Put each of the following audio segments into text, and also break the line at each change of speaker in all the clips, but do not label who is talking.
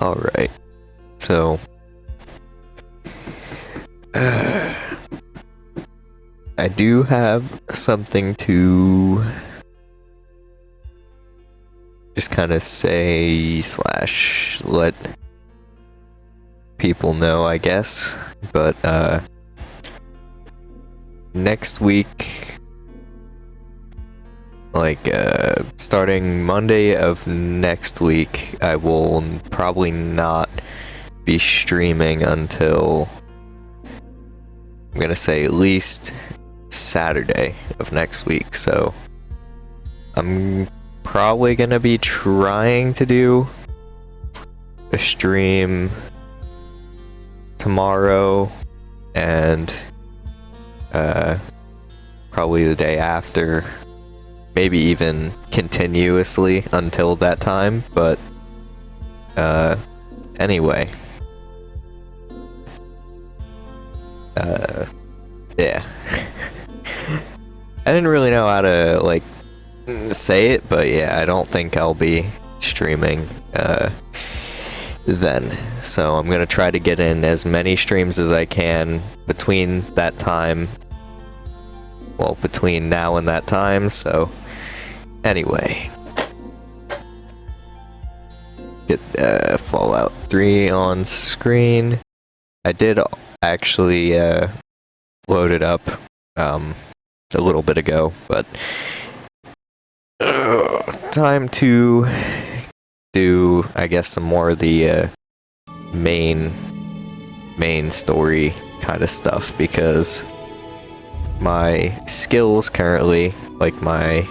Alright. So. uh, I do have something to just kind of say slash let people know, I guess. But uh, next week, like uh, starting Monday of next week, I will probably not be streaming until I'm gonna say at least Saturday of next week. So I'm probably gonna be trying to do a stream tomorrow and uh, probably the day after maybe even continuously until that time but uh, anyway uh, yeah I didn't really know how to like say it but yeah I don't think I'll be streaming uh, then. So I'm going to try to get in as many streams as I can between that time. Well, between now and that time, so anyway. Get uh, Fallout 3 on screen. I did actually uh, load it up um, a little bit ago, but uh, time to do, I guess, some more of the uh, main main story kind of stuff because my skills currently, like my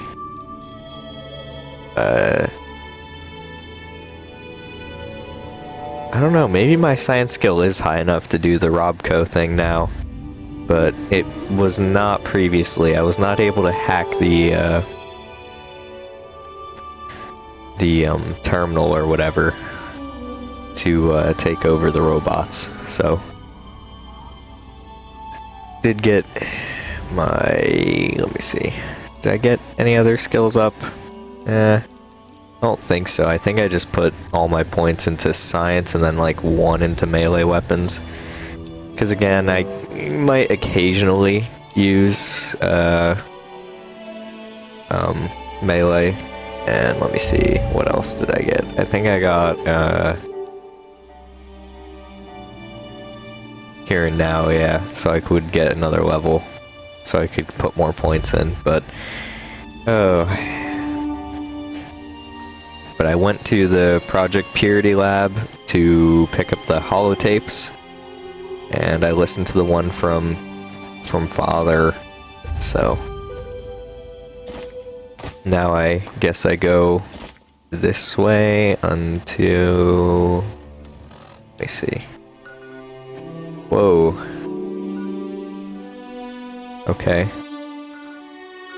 uh, I don't know, maybe my science skill is high enough to do the Robco thing now, but it was not previously. I was not able to hack the uh, the um, terminal or whatever to uh, take over the robots. So, did get my. Let me see. Did I get any other skills up? Eh, I don't think so. I think I just put all my points into science and then like one into melee weapons. Because again, I might occasionally use uh, um, melee and let me see, what else did I get? I think I got, uh... Here and now, yeah, so I could get another level. So I could put more points in, but... Oh... But I went to the Project Purity Lab to pick up the holotapes, and I listened to the one from from Father, so now I guess I go this way until... Let me see. Whoa. Okay.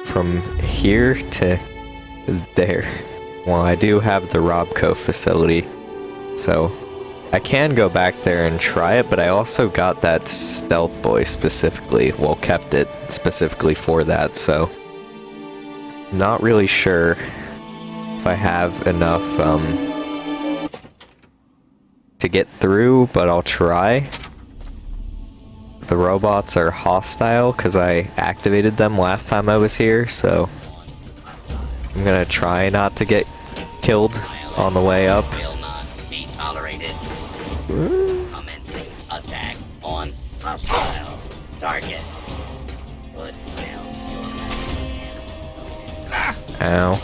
From here to there. Well, I do have the Robco facility, so I can go back there and try it, but I also got that Stealth Boy specifically, well, kept it specifically for that, so not really sure if I have enough um, to get through, but I'll try. The robots are hostile because I activated them last time I was here, so I'm gonna try not to get killed on the way up. Commencing attack on hostile target. Ow.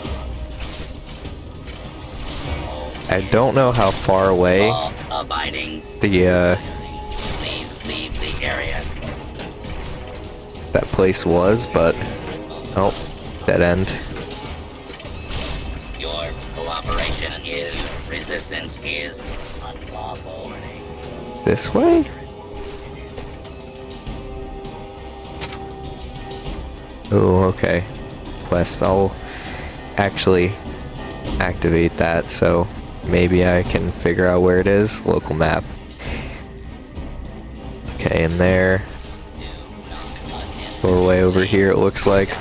I don't know how far away the, uh, that place was, but, oh, dead end. Your is, resistance is unlawful. This way? Oh, okay. Quest, I'll actually activate that, so maybe I can figure out where it is. Local map. Okay, in there. Doorway over here, it looks like.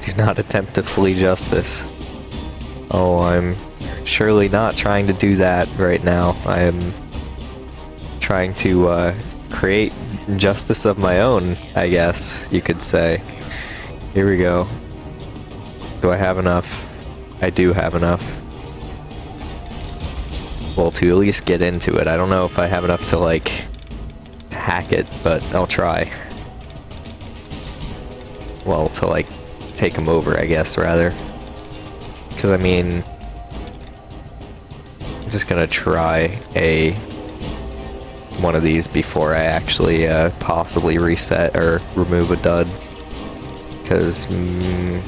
Do not attempt to flee justice. Oh, I'm surely not trying to do that right now. I am trying to uh, create justice of my own, I guess you could say. Here we go. Do I have enough? I do have enough. Well, to at least get into it. I don't know if I have enough to, like, hack it, but I'll try. Well, to, like, take them over, I guess, rather. Because, I mean... I'm just gonna try a... one of these before I actually, uh, possibly reset or remove a dud. Because... Mm,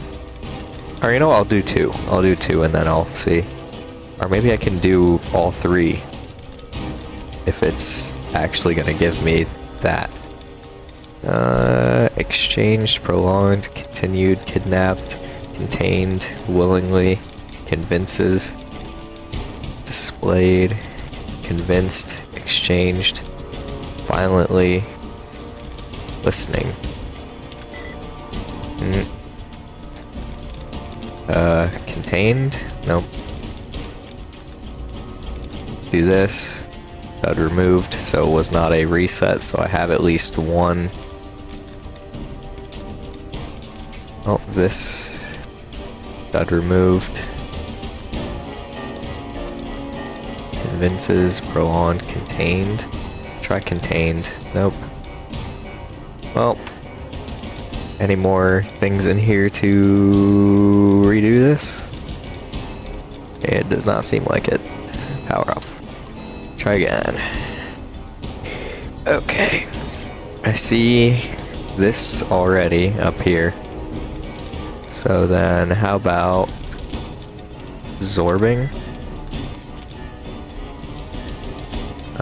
or, you know, I'll do two. I'll do two and then I'll see. Or maybe I can do all three. If it's actually gonna give me that. Uh, exchanged, prolonged, continued, kidnapped, contained, willingly, convinces, displayed, convinced, exchanged, violently, listening. Mm. Uh, contained? Nope do this. That removed, so it was not a reset, so I have at least one. Oh, this got removed. Convinces, prolonged, contained. Try contained. Nope. Well, any more things in here to redo this? It does not seem like it. Power off. Try again. Okay. I see this already up here. So then how about Zorbing?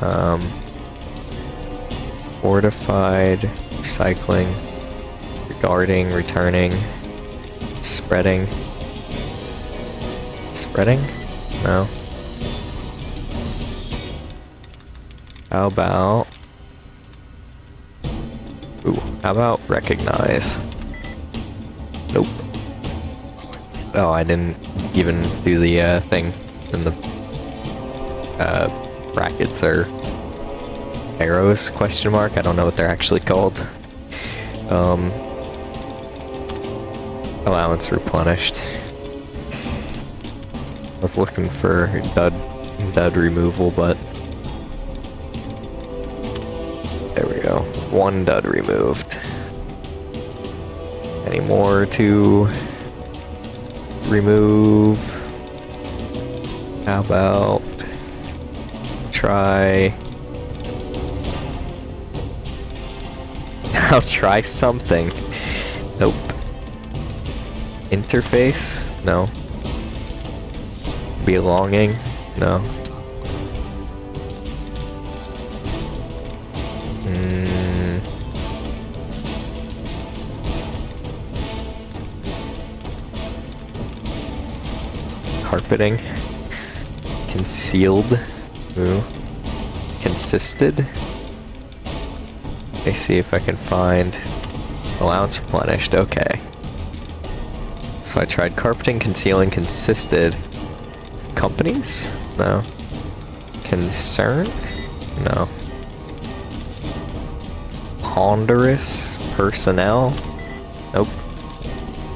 Um, fortified, recycling, regarding, returning, spreading. Spreading? No. How about... Ooh, how about recognize? Nope. Oh, I didn't even do the uh, thing in the uh, brackets or arrows question mark. I don't know what they're actually called. Um, allowance replenished. I was looking for dud dud removal, but there we go. one dud removed. Any more to remove? How about try... I'll try something. Nope. Interface? No. Belonging? No. Concealed. Ooh. Consisted. Let me see if I can find allowance replenished. Okay. So I tried carpeting, concealing, consisted. Companies? No. Concern? No. Ponderous personnel? Nope.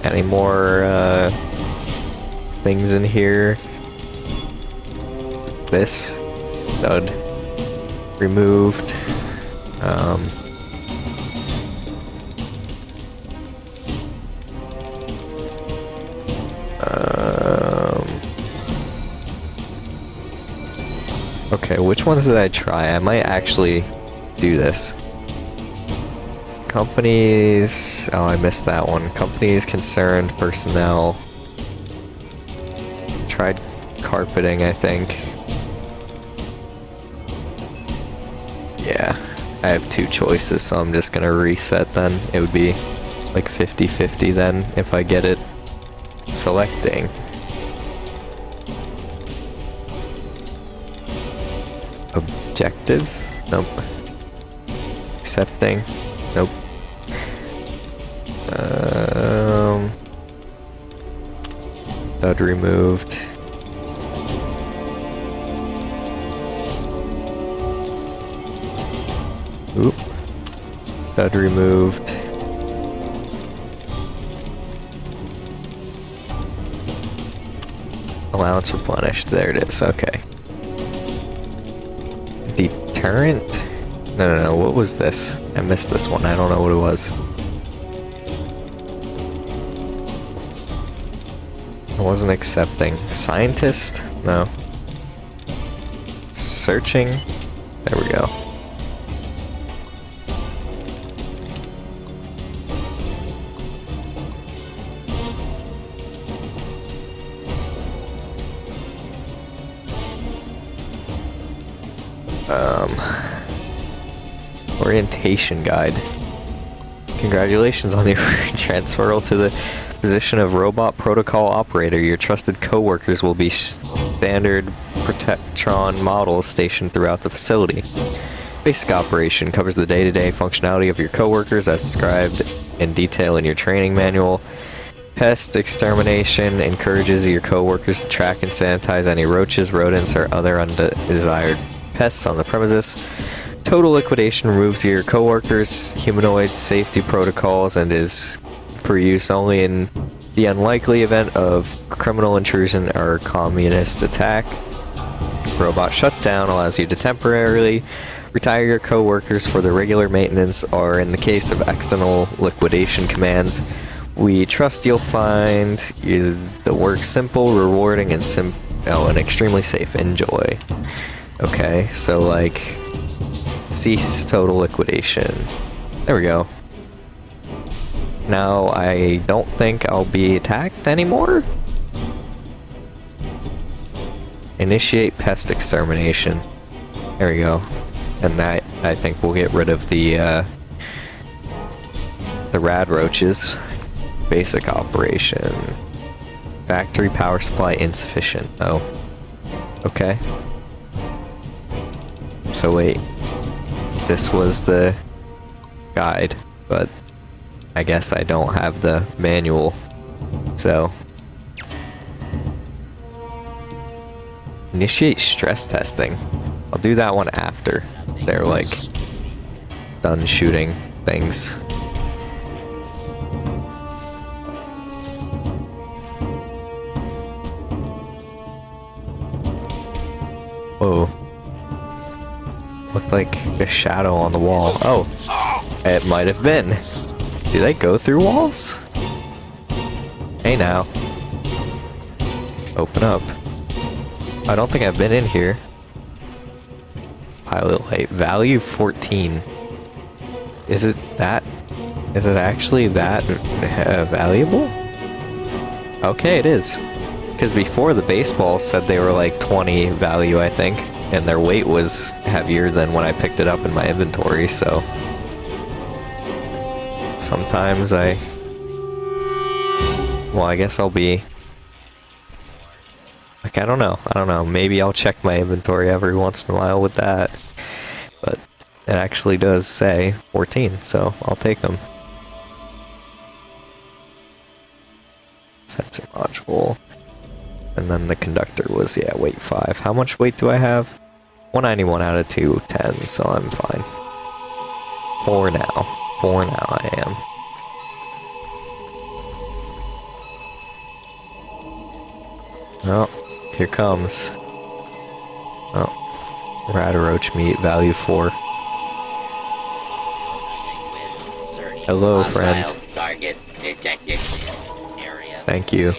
Any more, uh, things in here. This. Dud. Removed. Um. Um. Okay, which ones did I try? I might actually do this. Companies... Oh, I missed that one. Companies concerned, personnel, tried carpeting, I think. Yeah, I have two choices, so I'm just gonna reset then. It would be like 50-50 then if I get it selecting. Objective? Nope. Accepting? stud removed. Oop. Stud removed. Allowance replenished. There it is. Okay. Deterrent? No, no, no. What was this? I missed this one. I don't know what it was. Wasn't accepting. Scientist? No. Searching? There we go. Um, orientation guide. Congratulations on your transferal to the position of robot protocol operator. Your trusted coworkers will be standard Protectron models stationed throughout the facility. Basic operation covers the day-to-day -day functionality of your coworkers as described in detail in your training manual. Pest extermination encourages your coworkers to track and sanitize any roaches, rodents, or other undesired pests on the premises. Total liquidation removes your coworkers' humanoid safety protocols and is for use only in the unlikely event of criminal intrusion or communist attack. Robot shutdown allows you to temporarily retire your coworkers for their regular maintenance or in the case of external liquidation commands. We trust you'll find the work simple, rewarding, and sim oh, and extremely safe. Enjoy. Okay, so like cease total liquidation. There we go. Now I don't think I'll be attacked anymore. Initiate pest extermination. There we go. And that I think will get rid of the uh, the rad roaches. Basic operation. Factory power supply insufficient. Oh. Okay. So wait, this was the guide, but I guess I don't have the manual, so. Initiate stress testing. I'll do that one after they're like done shooting things. Whoa looked like a shadow on the wall. Oh, it might have been. Do they go through walls? Hey now. Open up. I don't think I've been in here. Pilot light. Value 14. Is it that? Is it actually that uh, valuable? Okay, it is. Because before the baseball said they were like 20 value, I think and their weight was heavier than when I picked it up in my inventory, so... Sometimes I... Well, I guess I'll be... Like, I don't know. I don't know. Maybe I'll check my inventory every once in a while with that. But it actually does say 14, so I'll take them. Sensor module. And then the conductor was, yeah, weight 5. How much weight do I have? 191 out of 210, so I'm fine. 4 now. 4 now I am. Oh, here comes. Oh, Radroach meat, value 4. Hello, friend. Thank you.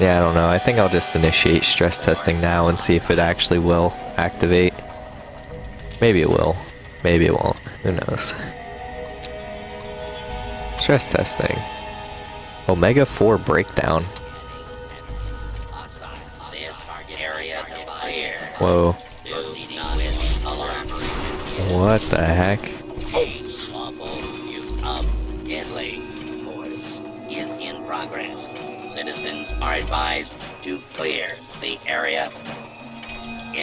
Yeah, I don't know. I think I'll just initiate stress testing now and see if it actually will activate. Maybe it will. Maybe it won't. Who knows? Stress testing. Omega 4 breakdown. Whoa. What the heck? Voice is in progress.
Citizens are advised to clear the area.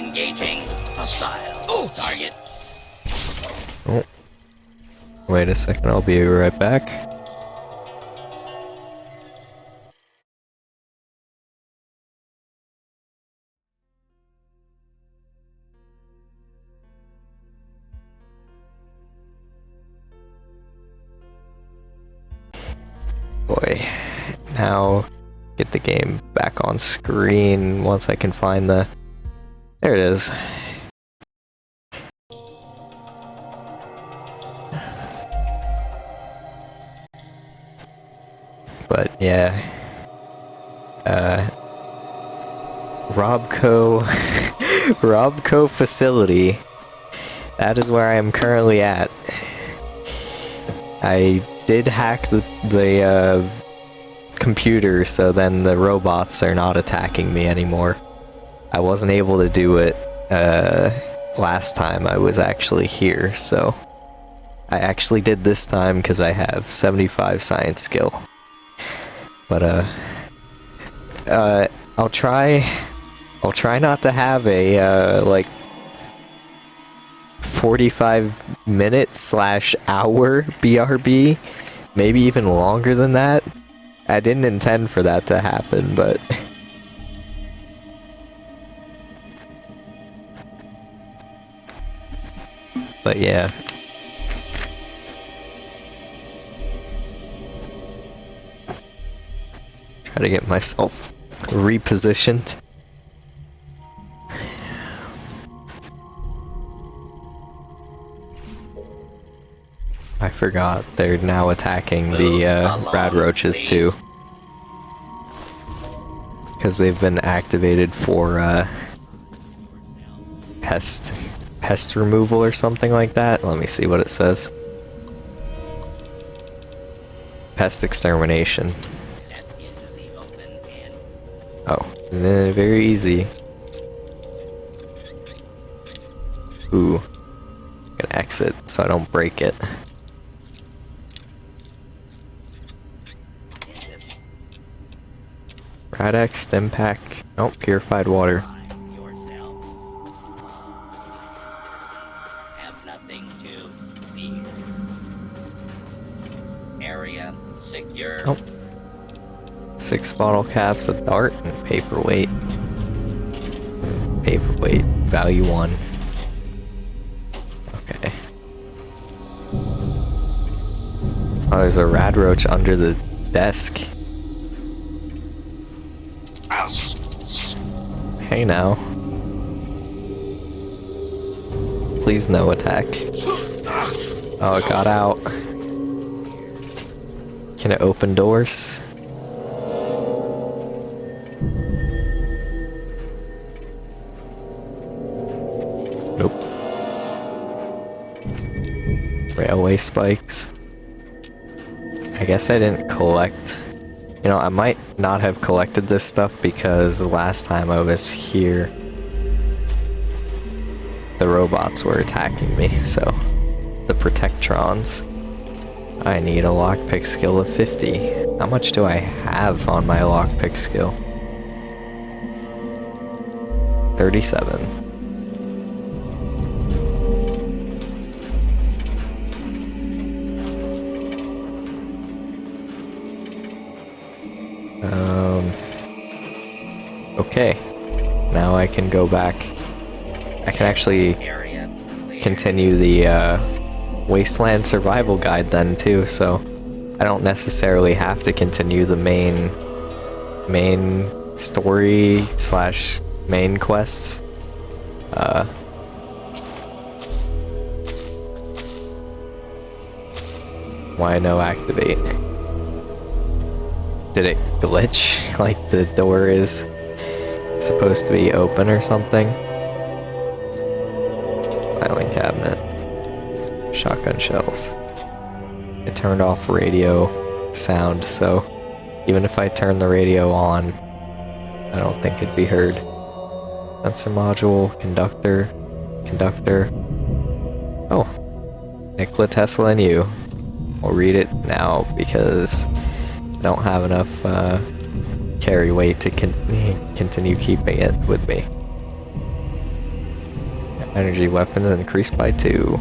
Engaging hostile oh. target.
Oh. Wait a second, I'll be right back. Boy, now get the game back on screen once I can find the there it is. But yeah. Uh... Robco... Robco facility. That is where I am currently at. I did hack the, the uh, computer, so then the robots are not attacking me anymore. I wasn't able to do it uh, last time I was actually here, so I actually did this time because I have 75 science skill. But uh, uh, I'll try. I'll try not to have a uh, like 45 minute slash hour BRB, maybe even longer than that. I didn't intend for that to happen, but... but yeah. Try to get myself repositioned. I forgot they're now attacking the uh, rad roaches too. Because they've been activated for uh, pest pest removal or something like that. Let me see what it says. Pest extermination. Oh, very easy. Ooh. Gonna exit so I don't break it. Rad-X, stim pack. Oh, purified water. Oh. Six bottle caps, a dart, and paperweight. Paperweight, value one. Okay. Oh, there's a rad roach under the desk. Hey now. Please no attack. Oh, it got out. Can it open doors? Nope. Railway spikes. I guess I didn't collect you know, I might not have collected this stuff because last time I was here, the robots were attacking me, so the Protectrons. I need a lockpick skill of 50. How much do I have on my lockpick skill? 37. Um, okay. Now I can go back. I can actually continue the uh, Wasteland Survival Guide then too, so I don't necessarily have to continue the main main story slash main quests. Uh, why no activate? Did it glitch? Like the door is supposed to be open or something? Shells. It turned off radio sound, so even if I turn the radio on, I don't think it'd be heard. Sensor module, conductor, conductor. Oh, Nikola Tesla and you. I'll read it now because I don't have enough uh, carry weight to con continue keeping it with me. Energy weapons increased by two.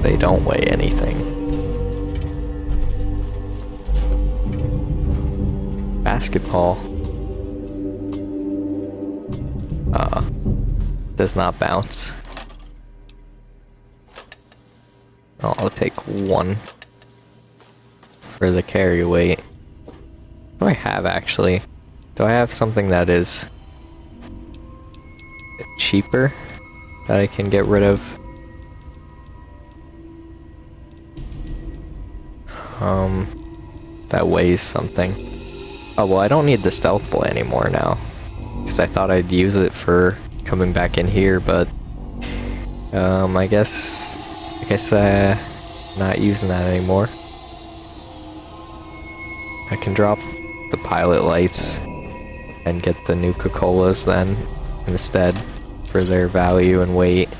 They don't weigh anything. Basketball. Uh, does not bounce. I'll take one for the carry weight. What do I have actually? Do I have something that is cheaper that I can get rid of? Um, that weighs something. Oh, well, I don't need the stealth boy anymore now. Because I thought I'd use it for coming back in here, but... Um, I guess... I guess, uh... Not using that anymore. I can drop the pilot lights and get the Nuka-Colas then, instead, for their value and weight.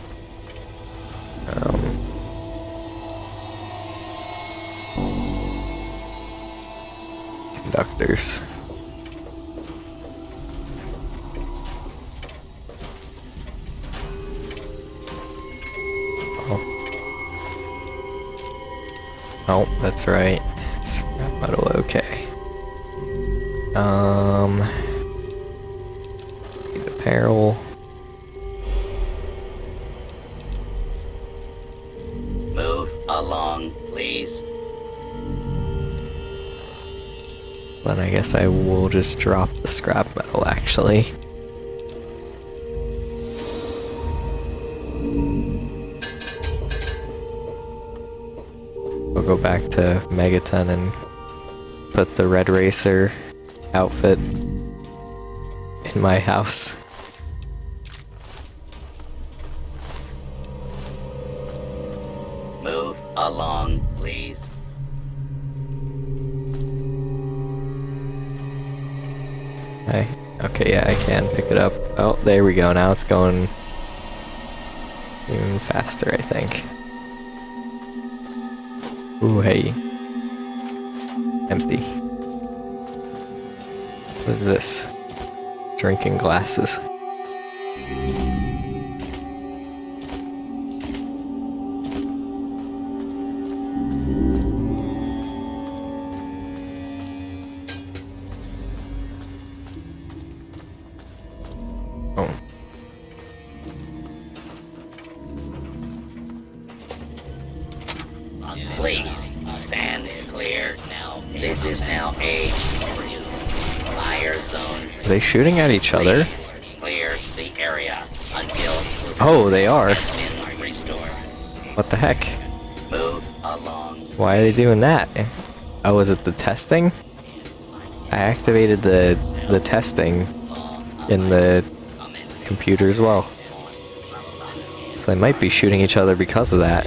Guess I will just drop the scrap metal actually. We'll go back to Megaton and put the Red Racer outfit in my house. Yeah, I can pick it up. Oh, there we go. Now it's going even faster, I think. Ooh, hey. Empty. What is this? Drinking glasses. At each other? Oh, they are. What the heck? Why are they doing that? Oh, is it the testing? I activated the the testing in the computer as well. So they might be shooting each other because of that.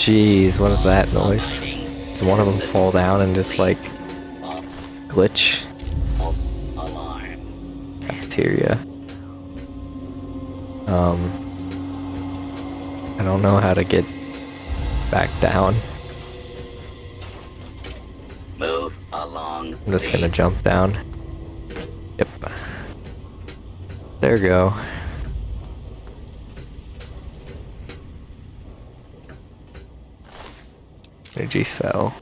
Jeez, what is that noise? Does one of them fall down and just like glitch? Cafeteria. Um, I don't know how to get back down.
Move along.
I'm just gonna jump down. Yep. There we go. Energy cell.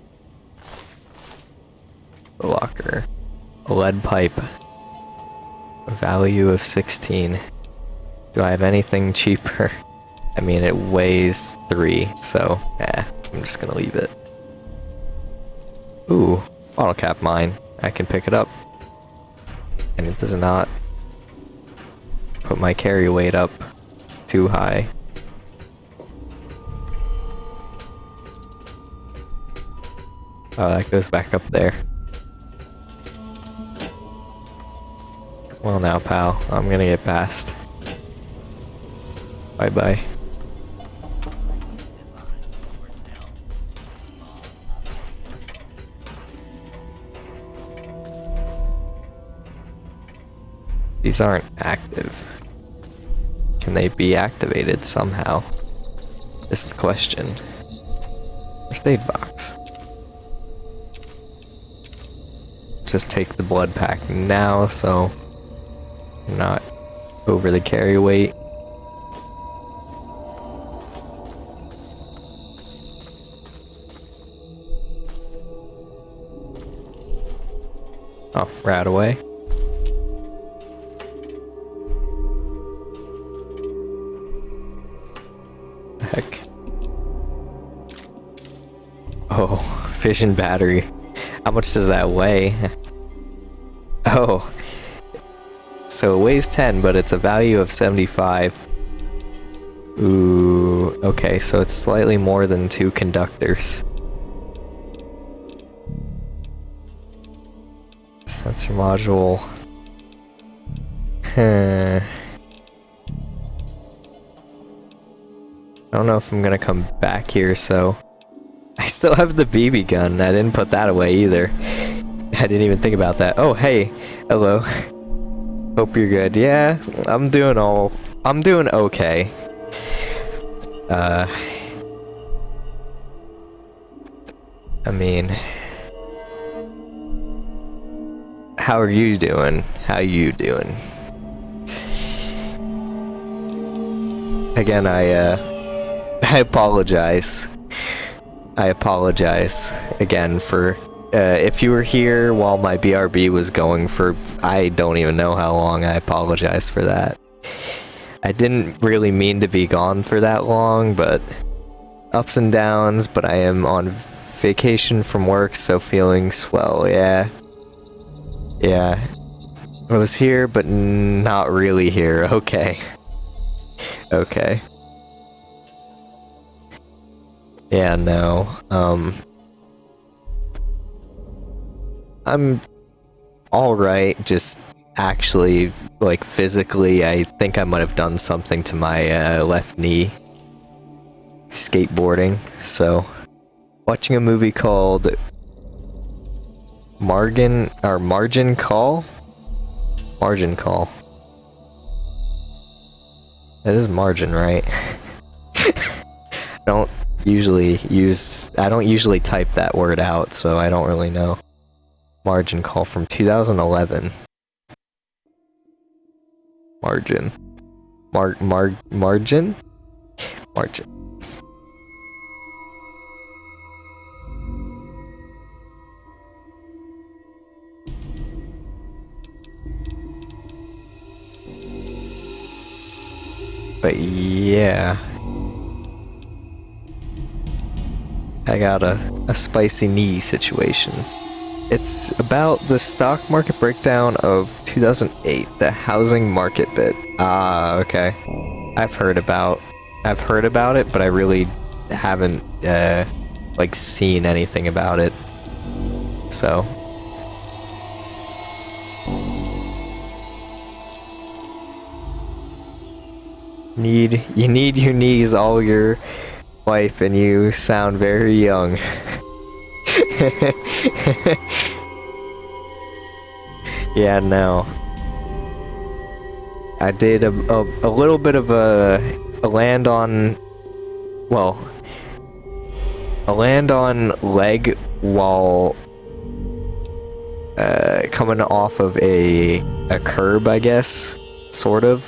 The locker. A lead pipe. A value of 16. Do I have anything cheaper? I mean, it weighs 3, so, yeah, I'm just gonna leave it. Ooh, bottle cap mine. I can pick it up. And it does not put my carry weight up too high. Oh, that goes back up there. Well now, pal, I'm gonna get past. Bye bye. These aren't active. Can they be activated somehow? This is the question. First aid box. Just take the blood pack now, so not over the carry weight. Oh, right away. Heck. Oh, fission battery. How much does that weigh? Oh. So it weighs 10, but it's a value of 75. Ooh, okay, so it's slightly more than two conductors. Sensor module. Huh. I don't know if I'm gonna come back here, so... Still have the BB gun. I didn't put that away either. I didn't even think about that. Oh, hey. Hello. Hope you're good. Yeah, I'm doing all... I'm doing okay. Uh... I mean... How are you doing? How you doing? Again, I, uh... I apologize. I apologize again for uh, if you were here while my BRB was going for I don't even know how long. I apologize for that. I didn't really mean to be gone for that long, but ups and downs, but I am on vacation from work, so feeling swell, yeah. Yeah. I was here, but not really here. Okay. Okay. Yeah, no. Um I'm alright, just actually like physically I think I might have done something to my uh, left knee skateboarding. So watching a movie called Margin or Margin Call? Margin Call. That is margin, right? don't usually use I don't usually type that word out, so I don't really know. Margin call from 2011. Margin. Mar mar margin? Margin. But yeah. I got a, a spicy knee situation. It's about the stock market breakdown of 2008, the housing market bit. Ah, okay. I've heard about, I've heard about it, but I really haven't, uh, like seen anything about it. So. Need, you need your knees all your wife and you sound very young. yeah, no. I did a, a, a little bit of a, a land on, well, a land on leg while uh, coming off of a, a curb, I guess, sort of.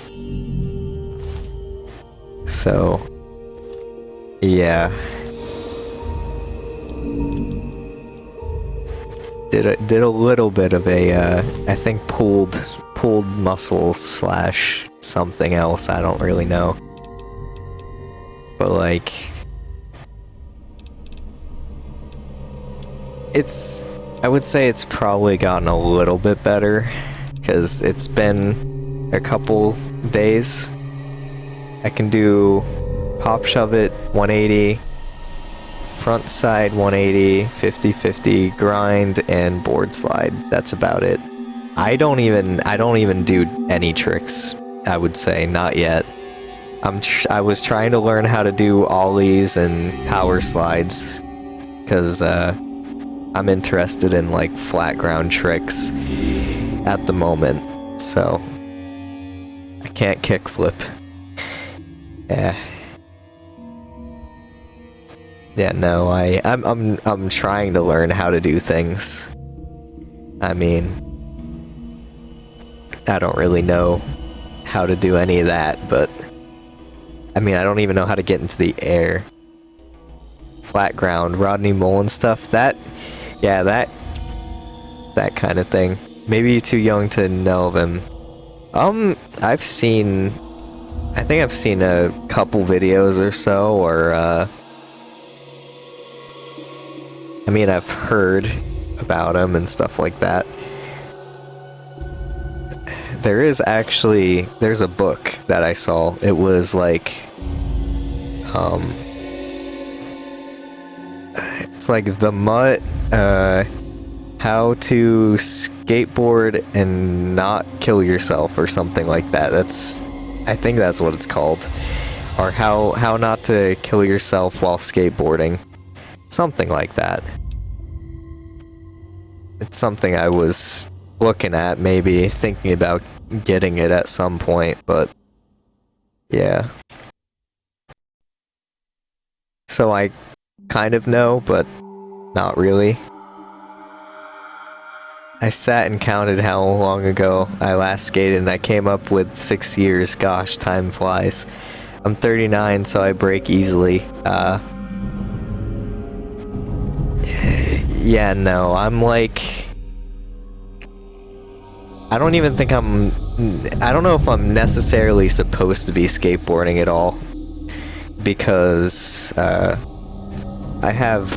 So, yeah. Did a, did a little bit of a, uh, I think pulled, pulled muscle slash something else, I don't really know. But like... It's, I would say it's probably gotten a little bit better, because it's been a couple days. I can do pop shove it 180 front side 180 50 50 grind and board slide. That's about it. I don't even i don't even do any tricks i would say not yet. I'm i was trying to learn how to do ollies and power slides because uh i'm interested in like flat ground tricks at the moment so i can't kickflip yeah yeah, no, I, I'm, I'm, I'm trying to learn how to do things. I mean, I don't really know how to do any of that, but I mean, I don't even know how to get into the air. Flat ground, Rodney Mullen stuff, that, yeah, that, that kind of thing. Maybe you're too young to know of him. Um, I've seen, I think I've seen a couple videos or so, or, uh, I mean, I've heard about him and stuff like that. There is actually, there's a book that I saw. It was like, um, it's like the Mutt, uh, how to skateboard and not kill yourself or something like that. That's, I think that's what it's called. Or how, how not to kill yourself while skateboarding. Something like that. It's something I was looking at, maybe thinking about getting it at some point, but yeah. So I kind of know, but not really. I sat and counted how long ago I last skated and I came up with six years. Gosh, time flies. I'm 39, so I break easily. Uh, yeah, no, I'm like... I don't even think I'm... I don't know if I'm necessarily supposed to be skateboarding at all. Because, uh, I have,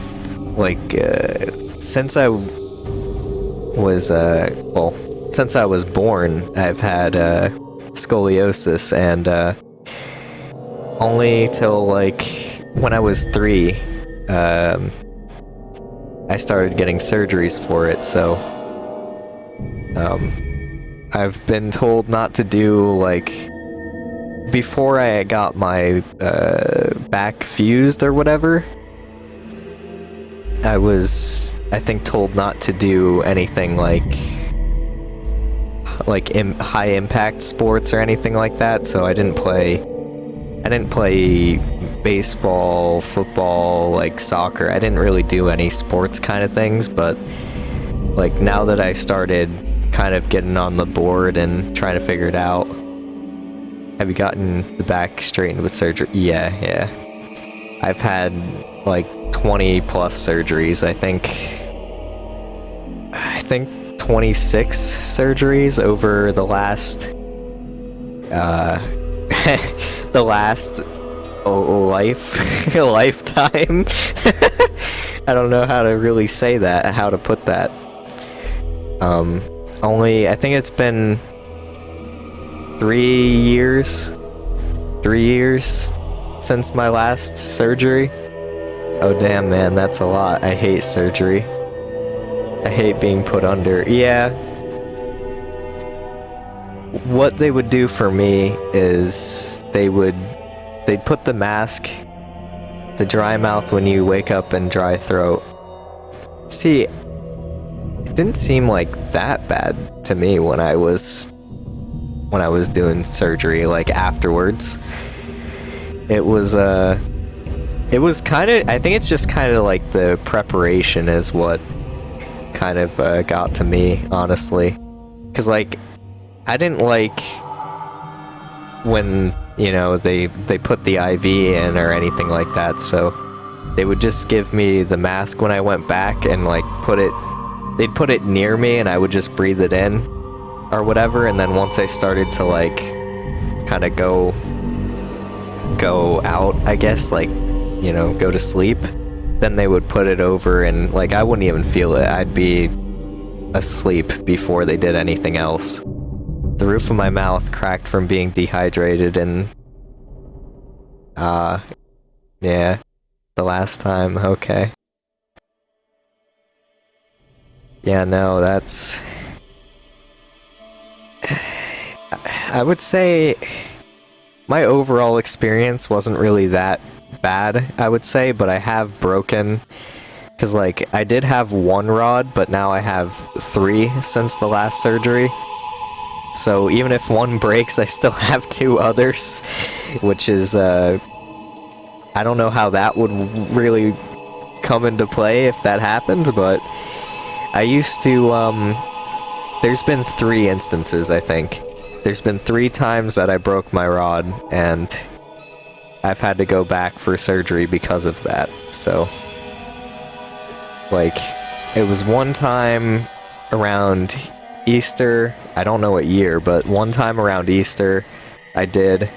like, uh, since I was, uh, well, since I was born, I've had, uh, scoliosis, and, uh, only till, like, when I was three, um, I started getting surgeries for it, so, um, I've been told not to do, like, before I got my, uh, back fused or whatever, I was, I think, told not to do anything like like Im high impact sports or anything like that. So I didn't play. I didn't play baseball, football, like soccer. I didn't really do any sports kind of things. But like now that I started kind of getting on the board and trying to figure it out, have you gotten the back straightened with surgery? Yeah, yeah. I've had like 20 plus surgeries. I think I think 26 surgeries over the last uh the last life a lifetime. I don't know how to really say that, how to put that. Um only I think it's been 3 years 3 years since my last surgery. Oh damn man, that's a lot. I hate surgery. I hate being put under. Yeah. What they would do for me is they would they'd put the mask the dry mouth when you wake up and dry throat. See, it didn't seem like that bad to me when I was when I was doing surgery like afterwards. It was uh it was kind of, I think it's just kind of like the preparation is what kind of uh, got to me, honestly. Because, like, I didn't like when, you know, they, they put the IV in or anything like that, so they would just give me the mask when I went back and, like, put it, they'd put it near me and I would just breathe it in or whatever, and then once I started to, like, kind of go, go out, I guess, like, you know, go to sleep, then they would put it over and, like, I wouldn't even feel it. I'd be asleep before they did anything else. The roof of my mouth cracked from being dehydrated and... Uh... Yeah. The last time, okay. Yeah, no, that's... I would say my overall experience wasn't really that bad, I would say, but I have broken... Because, like, I did have one rod, but now I have three since the last surgery. So even if one breaks, I still have two others, which is, uh... I don't know how that would really come into play if that happens, but... I used to, um... there's been three instances, I think. There's been three times that I broke my rod, and I've had to go back for surgery because of that. So, like, it was one time around Easter. I don't know what year, but one time around Easter, I did.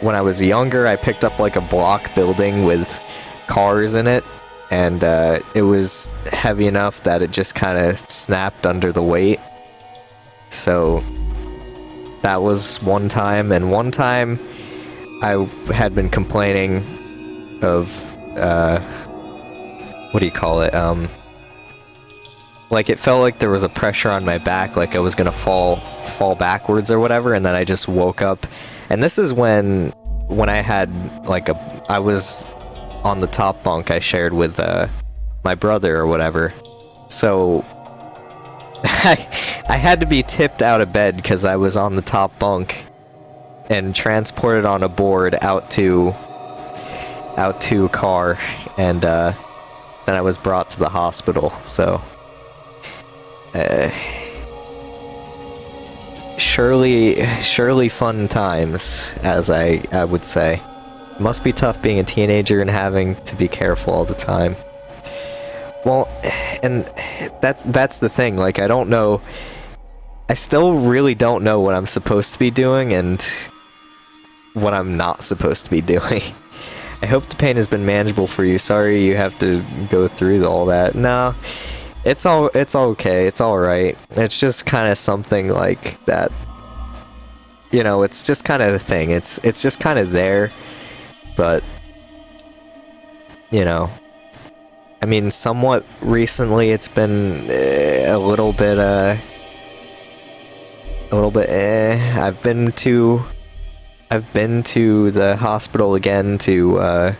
When I was younger, I picked up like a block building with cars in it, and uh, it was heavy enough that it just kind of snapped under the weight. So that was one time, and one time I had been complaining of, uh, what do you call it? Um, like it felt like there was a pressure on my back, like I was gonna fall, fall backwards or whatever, and then I just woke up. And this is when, when I had like a, I was on the top bunk I shared with uh, my brother or whatever. So I, I had to be tipped out of bed because I was on the top bunk and transported on a board out to out to a car and uh, then I was brought to the hospital. So uh, surely surely fun times as I I would say. Must be tough being a teenager and having to be careful all the time. Well, and that's that's the thing. Like I don't know. I still really don't know what I'm supposed to be doing and what I'm not supposed to be doing. I hope the pain has been manageable for you. Sorry you have to go through all that. No, it's all it's okay. It's all right. It's just kind of something like that. You know, it's just kind of the thing. It's it's just kind of there, but you know, I mean, somewhat recently it's been uh, a little bit, uh, a little bit, eh. I've been to, I've been to the hospital again to, uh,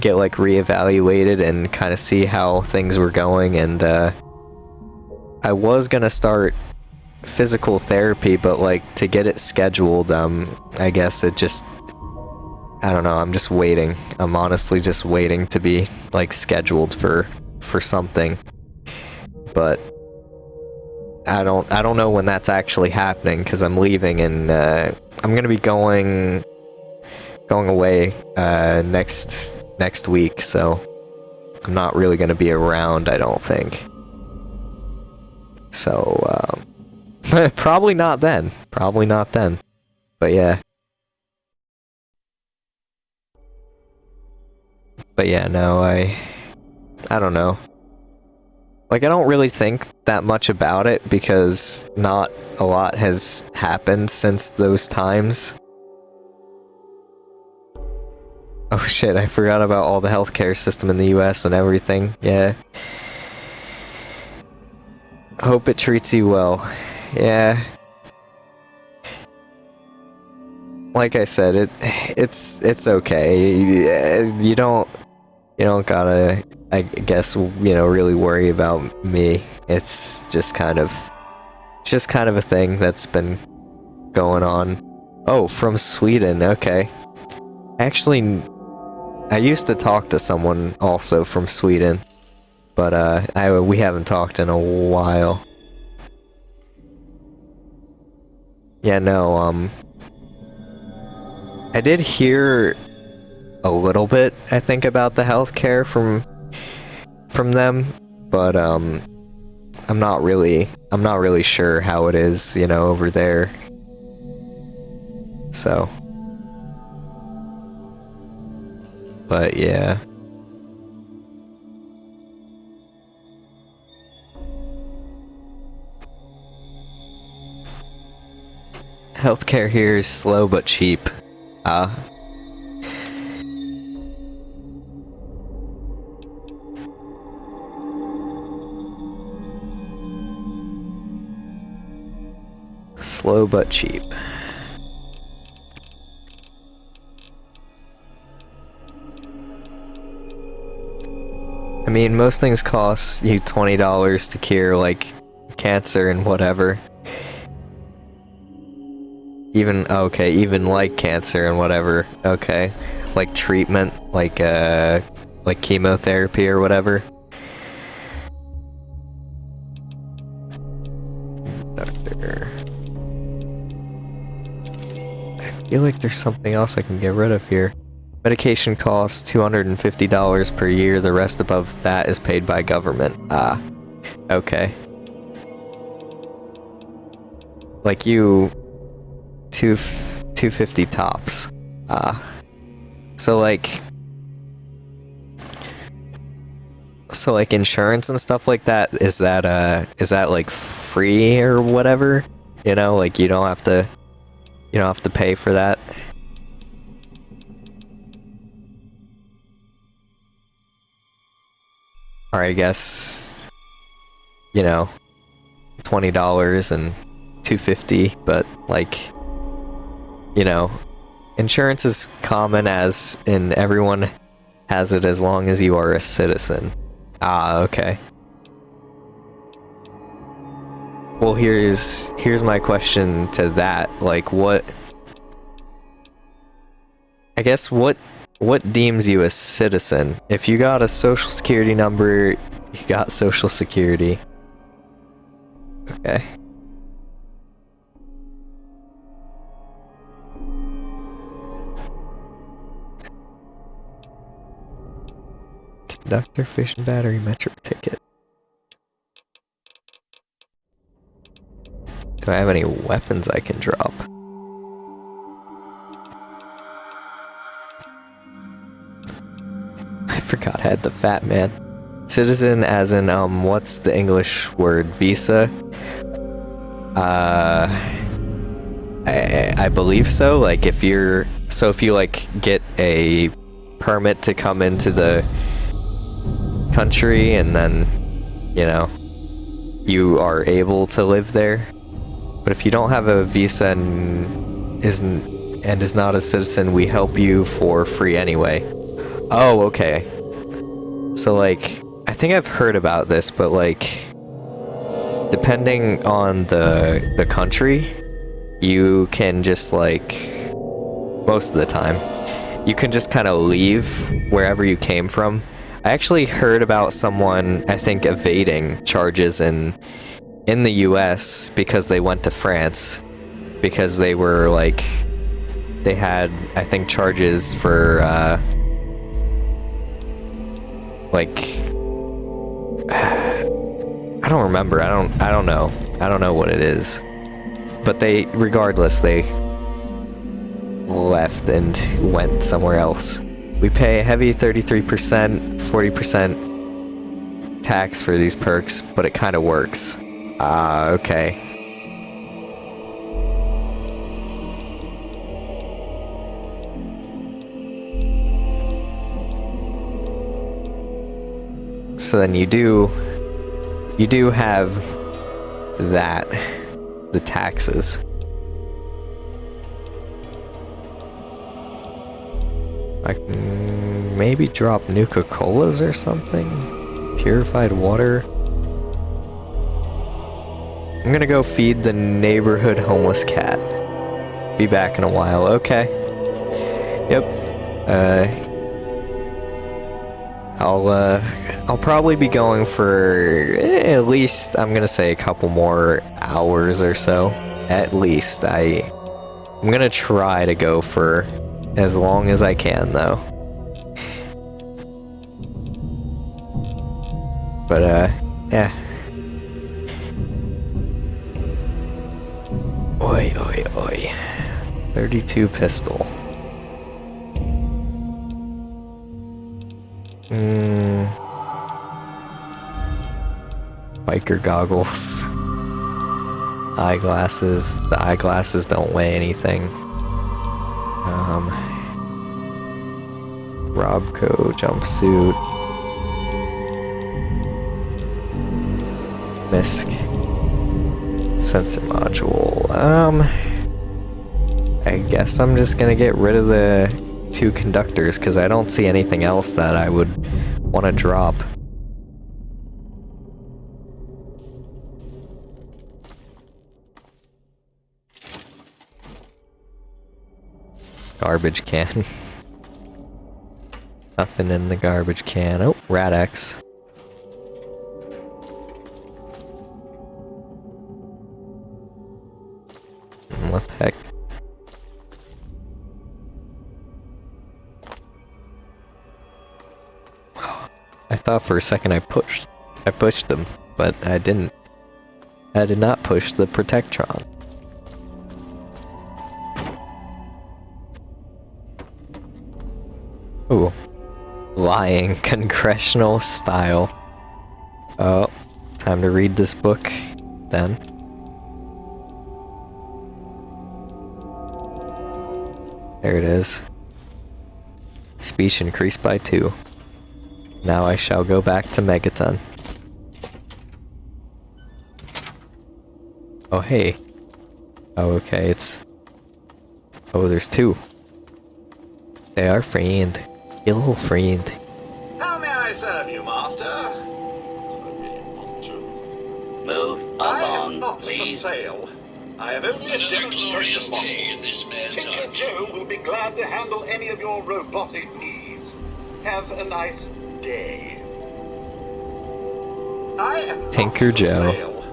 get, like, reevaluated and kind of see how things were going, and, uh, I was gonna start physical therapy, but, like, to get it scheduled, um, I guess it just I don't know, I'm just waiting. I'm honestly just waiting to be, like, scheduled for, for something. But, I don't, I don't know when that's actually happening, because I'm leaving and, uh, I'm gonna be going, going away, uh, next, next week, so I'm not really gonna be around, I don't think. So, um, probably not then. Probably not then. But yeah. But yeah, no, I... I don't know. Like, I don't really think that much about it because not a lot has happened since those times. Oh shit, I forgot about all the healthcare system in the US and everything. Yeah. Hope it treats you well. Yeah. Like I said, it it's it's okay. You don't you don't gotta, I guess, you know, really worry about me. It's just kind of, just kind of a thing that's been going on. Oh, from Sweden, okay. Actually, I used to talk to someone also from Sweden, but uh, I, we haven't talked in a while. Yeah, no, um, I did hear a little bit, I think, about the healthcare from from them, but um, I'm not really I'm not really sure how it is, you know, over there. So, but yeah. Healthcare here is slow but cheap. Uh, Slow but cheap. I mean, most things cost you $20 to cure, like, cancer and whatever. Even, okay, even like cancer and whatever, okay. Like treatment, like, uh, like chemotherapy or whatever. conductor. I feel like there's something else I can get rid of here. Medication costs $250 per year. The rest above that is paid by government. Ah, okay. Like you, two, 250 tops. Ah. So like, so like insurance and stuff like that, is that, uh, is that like free or whatever? You know, like you don't have to, you don't have to pay for that. Or I guess, you know, twenty dollars and two fifty, but like, you know, insurance is common as in everyone has it as long as you are a citizen. Ah, okay. Well, here's here's my question to that. Like, what? I guess what what deems you a citizen? If you got a social security number, you got social security. Okay. Conductor, fish and battery, metro ticket. Do I have any weapons I can drop? I forgot I had the fat man. Citizen as in, um, what's the English word? Visa? Uh, I, I believe so. Like, if you're, so if you, like, get a permit to come into the country and then, you know, you are able to live there. But if you don't have a visa and isn't and is not a citizen, we help you for free anyway. Oh, okay. So like, I think I've heard about this, but like, depending on the the country, you can just like, most of the time, you can just kind of leave wherever you came from. I actually heard about someone, I think, evading charges in in the U.S. because they went to France because they were like, they had, I think, charges for. Uh, like I don't remember. I don't I don't know. I don't know what it is. But they regardless they left and went somewhere else. We pay a heavy 33%, 40% tax for these perks, but it kind of works. Ah, uh, okay. So then you do, you do have that, the taxes. I can maybe drop Nuka-Colas or something? Purified water? I'm gonna go feed the neighborhood homeless cat. Be back in a while, okay. Yep. Uh, I'll, uh, I'll probably be going for at least, I'm gonna say a couple more hours or so. At least. I, I'm gonna try to go for as long as I can, though. But, uh, yeah. Oi, oi, oi. 32 pistol. Mm. Biker goggles. Eyeglasses. The eyeglasses don't weigh anything. Um. Robco jumpsuit. Misk. Sensor module. Um. I guess I'm just gonna get rid of the two conductors because I don't see anything else that I would want to drop. Garbage can. Nothing in the garbage can. Oh, Rad-X. What the heck? I thought for a second I pushed. I pushed them, but I didn't. I did not push the Protectron. Ooh. Lying congressional style. Oh, time to read this book then. There it is. Speech increased by two. Now I shall go back to Megaton. Oh, hey. Oh, okay, it's... Oh, there's two. They are friend. Ill friend.
How may I serve you, master?
Move
I am
along,
not for sale. I am only a
Another glorious
demonstration model.
this
Tinker. Joe will be glad to handle any of your robotic needs. Have a nice day. I am
Tinker Joe.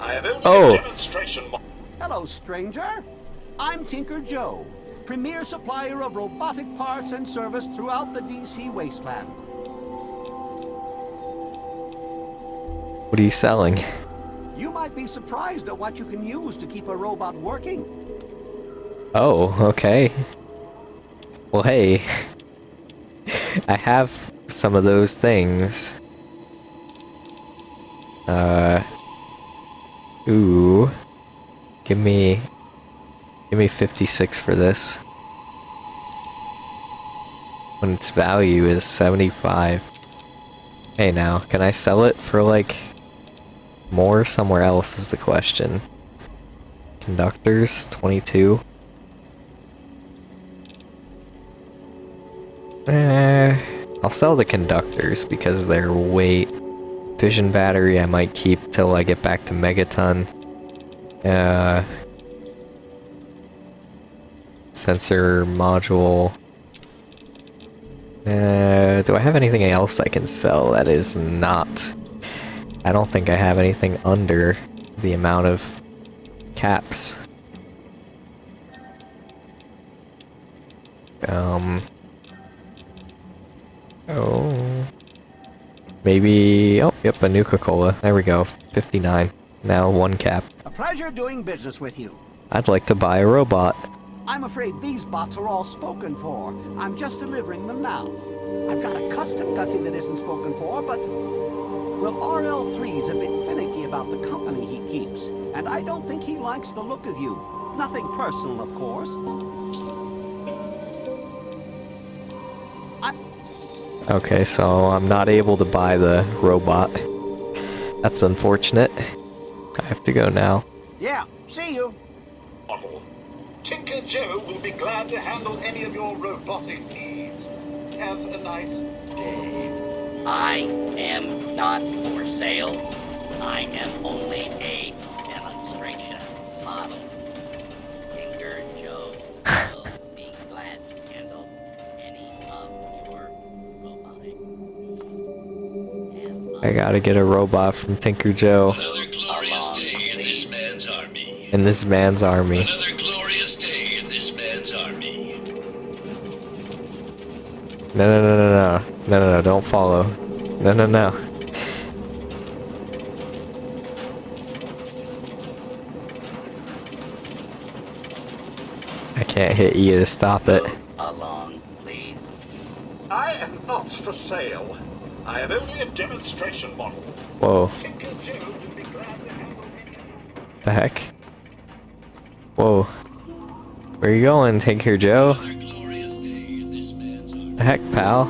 I am only
Oh.
a demonstration.
Hello, stranger. I'm Tinker Joe, premier supplier of robotic parts and service throughout the DC wasteland.
What are you selling?
You might be surprised at what you can use to keep a robot working.
Oh, okay. Well, hey. I have some of those things. Uh. Ooh. Give me. Give me 56 for this. When its value is 75. Hey now, can I sell it for like more somewhere else is the question. Conductors, 22. Eh, I'll sell the conductors because they're weight. Fission battery I might keep till I get back to Megaton. Uh, sensor module. Uh, do I have anything else I can sell that is not? I don't think I have anything under the amount of caps. Um. Maybe. Oh, yep, a new Coca-Cola. There we go. 59. Now one cap.
A pleasure doing business with you.
I'd like to buy a robot.
I'm afraid these bots are all spoken for. I'm just delivering them now. I've got a custom gutsy that isn't spoken for, but... Well, RL3's a bit finicky about the company he keeps, and I don't think he likes the look of you. Nothing personal, of course.
Okay, so I'm not able to buy the robot. That's unfortunate. I have to go now.
Yeah, see you.
model. Tinker Joe will be glad to handle any of your robotic needs. Have a nice day.
I am not for sale. I am only a demonstration model.
I gotta get a robot from Tinker Joe
Another in this man's army.
in this man's army.
Another glorious day in this man's army.
No, no, no, no, no. No, no, no, don't follow. No, no, no. I can't hit you to stop it.
Along, please.
I am not for sale. I am only a demonstration model.
Whoa,
Tinker Joe will be glad to handle any
the heck? Whoa. Where you going, Tinker Joe?
Another glorious day in this man's army.
The heck, pal?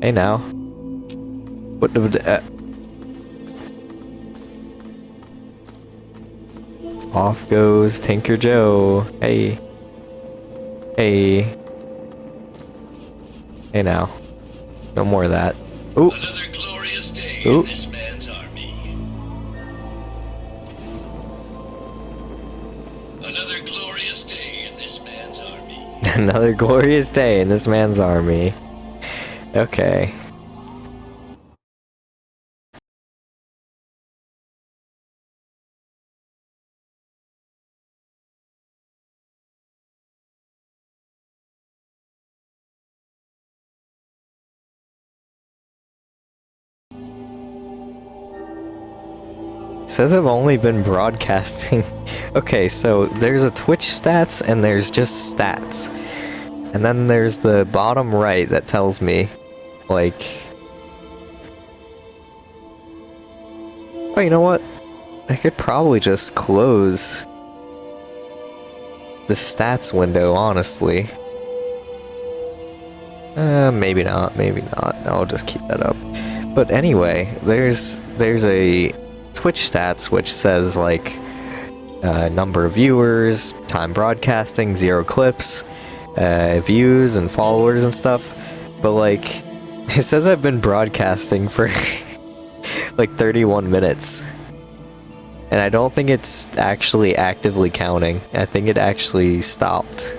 Hey now. What the... Uh... Off goes Tinker Joe. Hey. Hey. Hey now. No more of that. Ooh.
Another glorious day
Ooh.
in this man's army. Another glorious day in this man's army.
Another glorious day in this man's army. Okay. Says I've only been broadcasting. okay, so there's a Twitch stats and there's just stats. And then there's the bottom right that tells me, like... Oh, you know what? I could probably just close the stats window, honestly. Uh, maybe not, maybe not. I'll just keep that up. But anyway, there's there's a Twitch stats which says like uh, number of viewers, time broadcasting, zero clips, uh, views and followers and stuff. But like, it says I've been broadcasting for like 31 minutes. And I don't think it's actually actively counting. I think it actually stopped.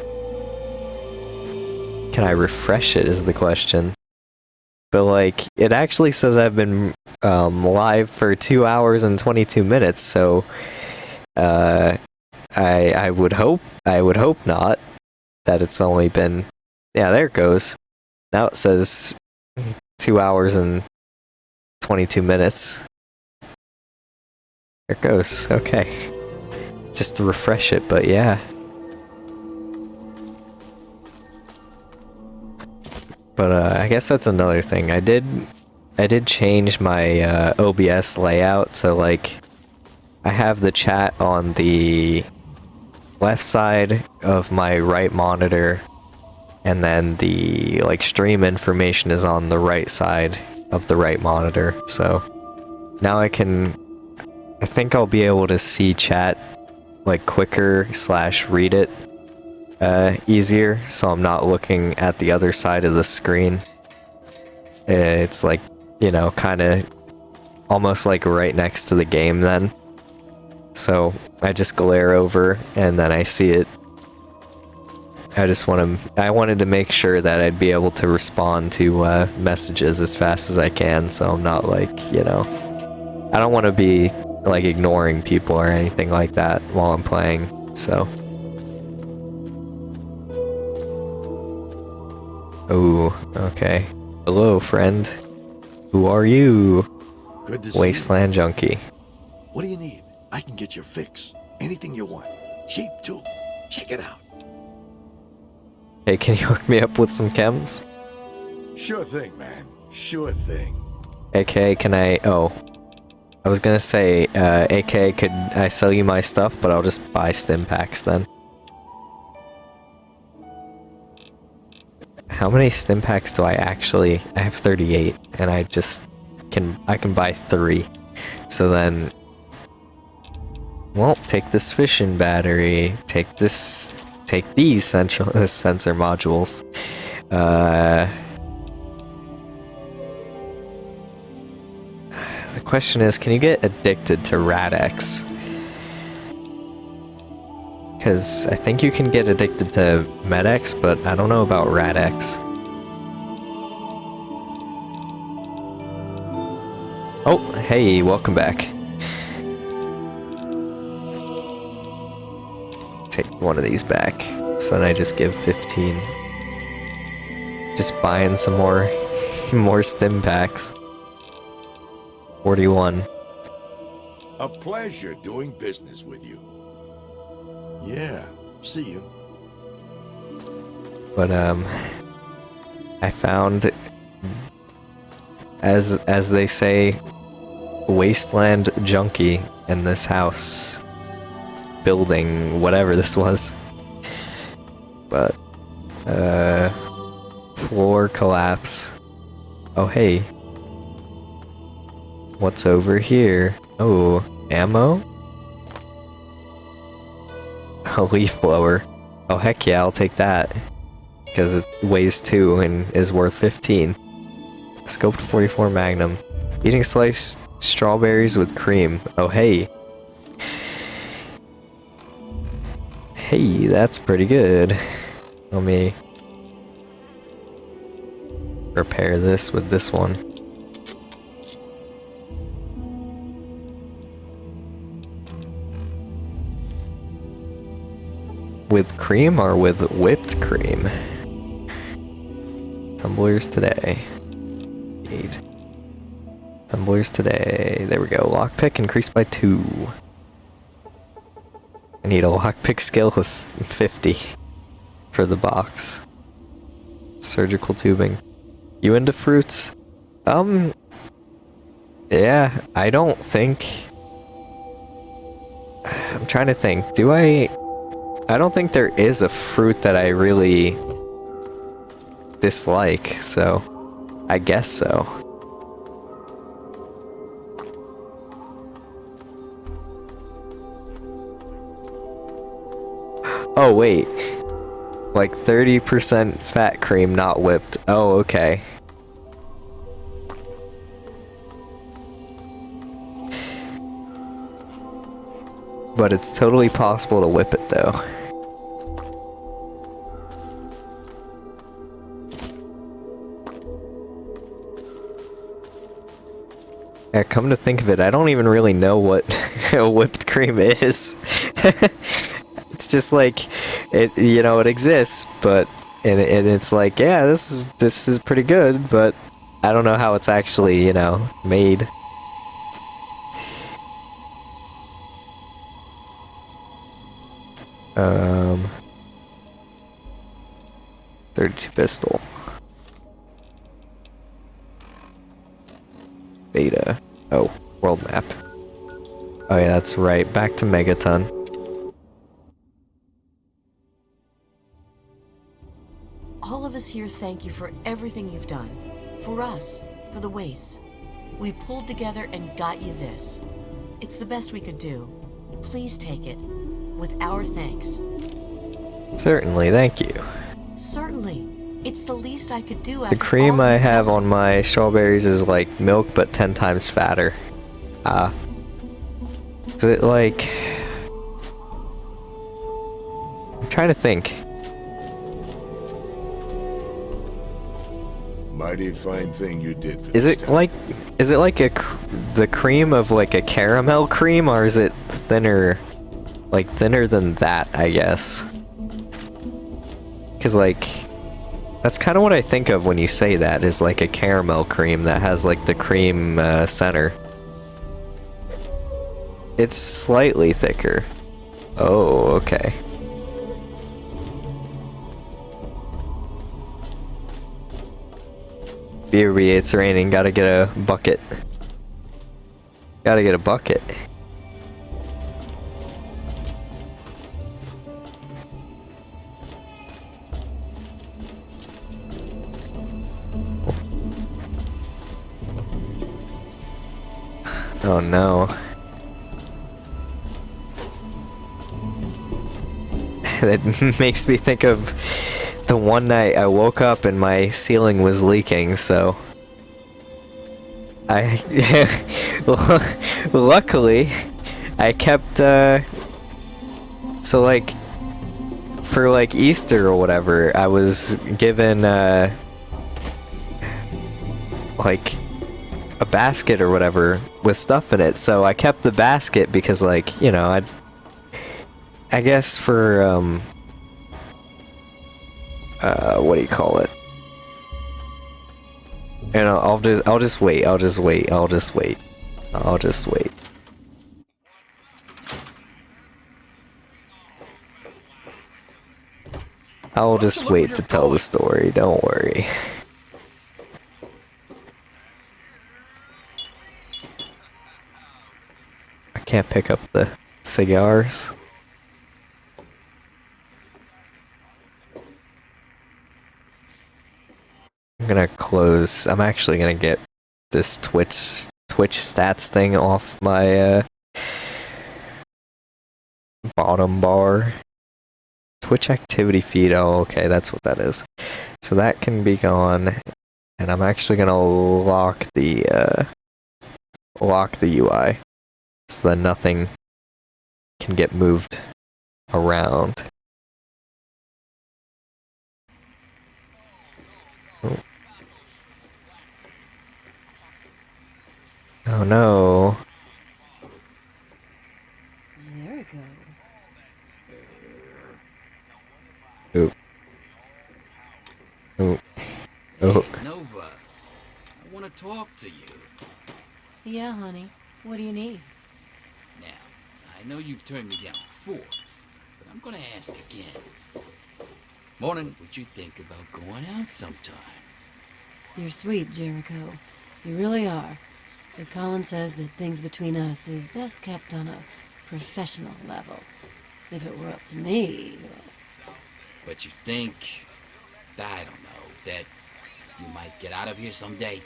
Can I refresh it is the question. But like, it actually says I've been um, live for 2 hours and 22 minutes, so uh, I I would hope I would hope not that it's only been yeah there it goes. Now it says 2 hours and 22 minutes. There it goes. Okay. Just to refresh it, but yeah. But uh, I guess that's another thing. I did I did change my uh, OBS layout so like I have the chat on the left side of my right monitor and then the like stream information is on the right side of the right monitor. So now I can I think I'll be able to see chat like quicker slash read it uh, easier so I'm not looking at the other side of the screen. It's like, you know, kind of almost like right next to the game then. So I just glare over and then I see it. I just want to, I wanted to make sure that I'd be able to respond to uh, messages as fast as I can so I'm not like, you know, I don't want to be like ignoring people or anything like that while I'm playing, so. Oh, okay. Hello, friend. Who are you?
Good to see
Wasteland Junkie.
What do you need? I can get your fix. Anything you want. Cheap too. Check it out.
Hey, can you hook me up with some chems?
Sure thing, man. Sure thing.
AK, can I... Oh. I was gonna say, uh, AK, could I sell you my stuff, but I'll just buy stim packs then. How many stim packs do I actually... I have 38, and I just can... I can buy three. So then... Well, take this fission battery, take this... Take these sensor, sensor modules. Uh... The question is, can you get addicted to Rad-X? Because I think you can get addicted to Med-X, but I don't know about Rad-X. Oh, hey, welcome back. Take one of these back. So then I just give 15. Just buying some more, more stim packs. 41.
A pleasure doing business with you. Yeah, see you.
But um I found as as they say wasteland junkie in this house building whatever this was. But uh floor collapse. Oh hey. What's over here? Oh, ammo? A leaf blower. Oh heck yeah, I'll take that. Because it weighs 2 and is worth 15. Scoped 44 Magnum. Eating sliced strawberries with cream. Oh hey. Hey, that's pretty good. Let me repair this with this one. With cream or with whipped cream? Tumblers today. Need Tumblers today. There we go. Lockpick increased by two. I need a lockpick skill with 50 for the box. Surgical tubing. You into fruits? Um. Yeah, I don't think. I'm trying to think. Do I. I don't think there is a fruit that I really dislike, so. I guess so. Oh, wait. Like 30% fat cream, not whipped. Oh, okay. But it's totally possible to whip it, though. Yeah, come to think of it, I don't even really know what whipped cream is. it's just like, it, you know, it exists, but, and, and it's like, yeah, this is, this is pretty good, but I don't know how it's actually, you know, made. Um, 32 pistol. Beta. Oh, world map. Oh yeah, that's right. Back to Megaton.
All of us here thank you for everything you've done. For us, for the wastes. We pulled together and got you this. It's the best we could do. Please take it. With our thanks.
Certainly, thank you.
Certainly. It's the least I could do
The cream I
you've
on my strawberries is like milk, but 10 times fatter. Ah. is it like... I'm trying to think.
Mighty fine thing you did for
Is it
town.
like... Is it like a... cr- the cream of like a caramel cream, or is it thinner... Like thinner than that, I guess. Cause like... That's kind of what I think of when you say that, is like a caramel cream that has like the cream uh, center. It's slightly thicker. Oh, okay. BRB, it's raining, gotta get a bucket. Gotta get a bucket. Oh no. that makes me think of the one night I woke up and my ceiling was leaking, so I luckily I kept uh so like for like Easter or whatever, I was given uh like a basket or whatever with stuff in it. So I kept the basket because like, you know, I I guess for um uh what do you call it? And I'll, I'll just I'll just wait. I'll just wait. I'll just wait. I'll just wait. I'll just wait to tell the story. Don't worry. I can't pick up the cigars. I'm gonna close. I'm actually gonna get this Twitch Twitch stats thing off my uh, bottom bar. Twitch activity feed. Oh, okay, that's what that is. So that can be gone, and I'm actually gonna lock the uh, lock the UI so that nothing can get moved around. Oh. Oh no.
Jericho.
Oop. Oop. Oh.
Hey, Nova, I want to talk to you.
Yeah, honey. What do you need?
I know you've turned me down before, but I'm gonna ask again. Morning, would you think about going out sometime?
You're sweet, Jericho. You really are. But Colin says that things between us is best kept on a professional level. If it were up to me,
But you think, I don't know, that you might get out of here someday?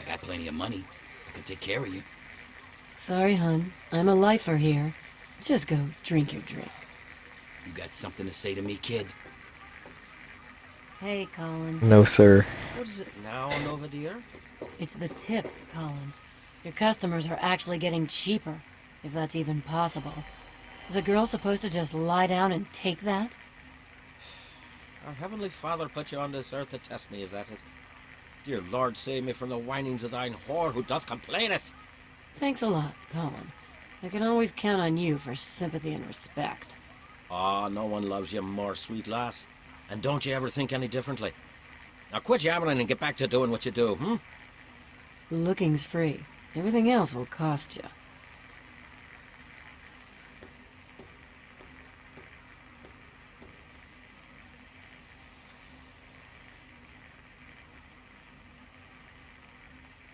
I got plenty of money. I can take care of you.
Sorry, hun. I'm a lifer here. Just go drink your drink.
You got something to say to me, kid?
Hey, Colin.
No, sir.
What is it now, Nova dear?
It's the tips, Colin. Your customers are actually getting cheaper, if that's even possible. Is a girl supposed to just lie down and take that?
Our Heavenly Father put you on this earth to test me, is that it? Dear Lord, save me from the whinings of thine whore who doth complaineth.
Thanks a lot, Colin. I can always count on you for sympathy and respect.
Ah, no one loves you more, sweet lass. And don't you ever think any differently. Now quit yammering and get back to doing what you do, hmm?
Looking's free. Everything else will cost you.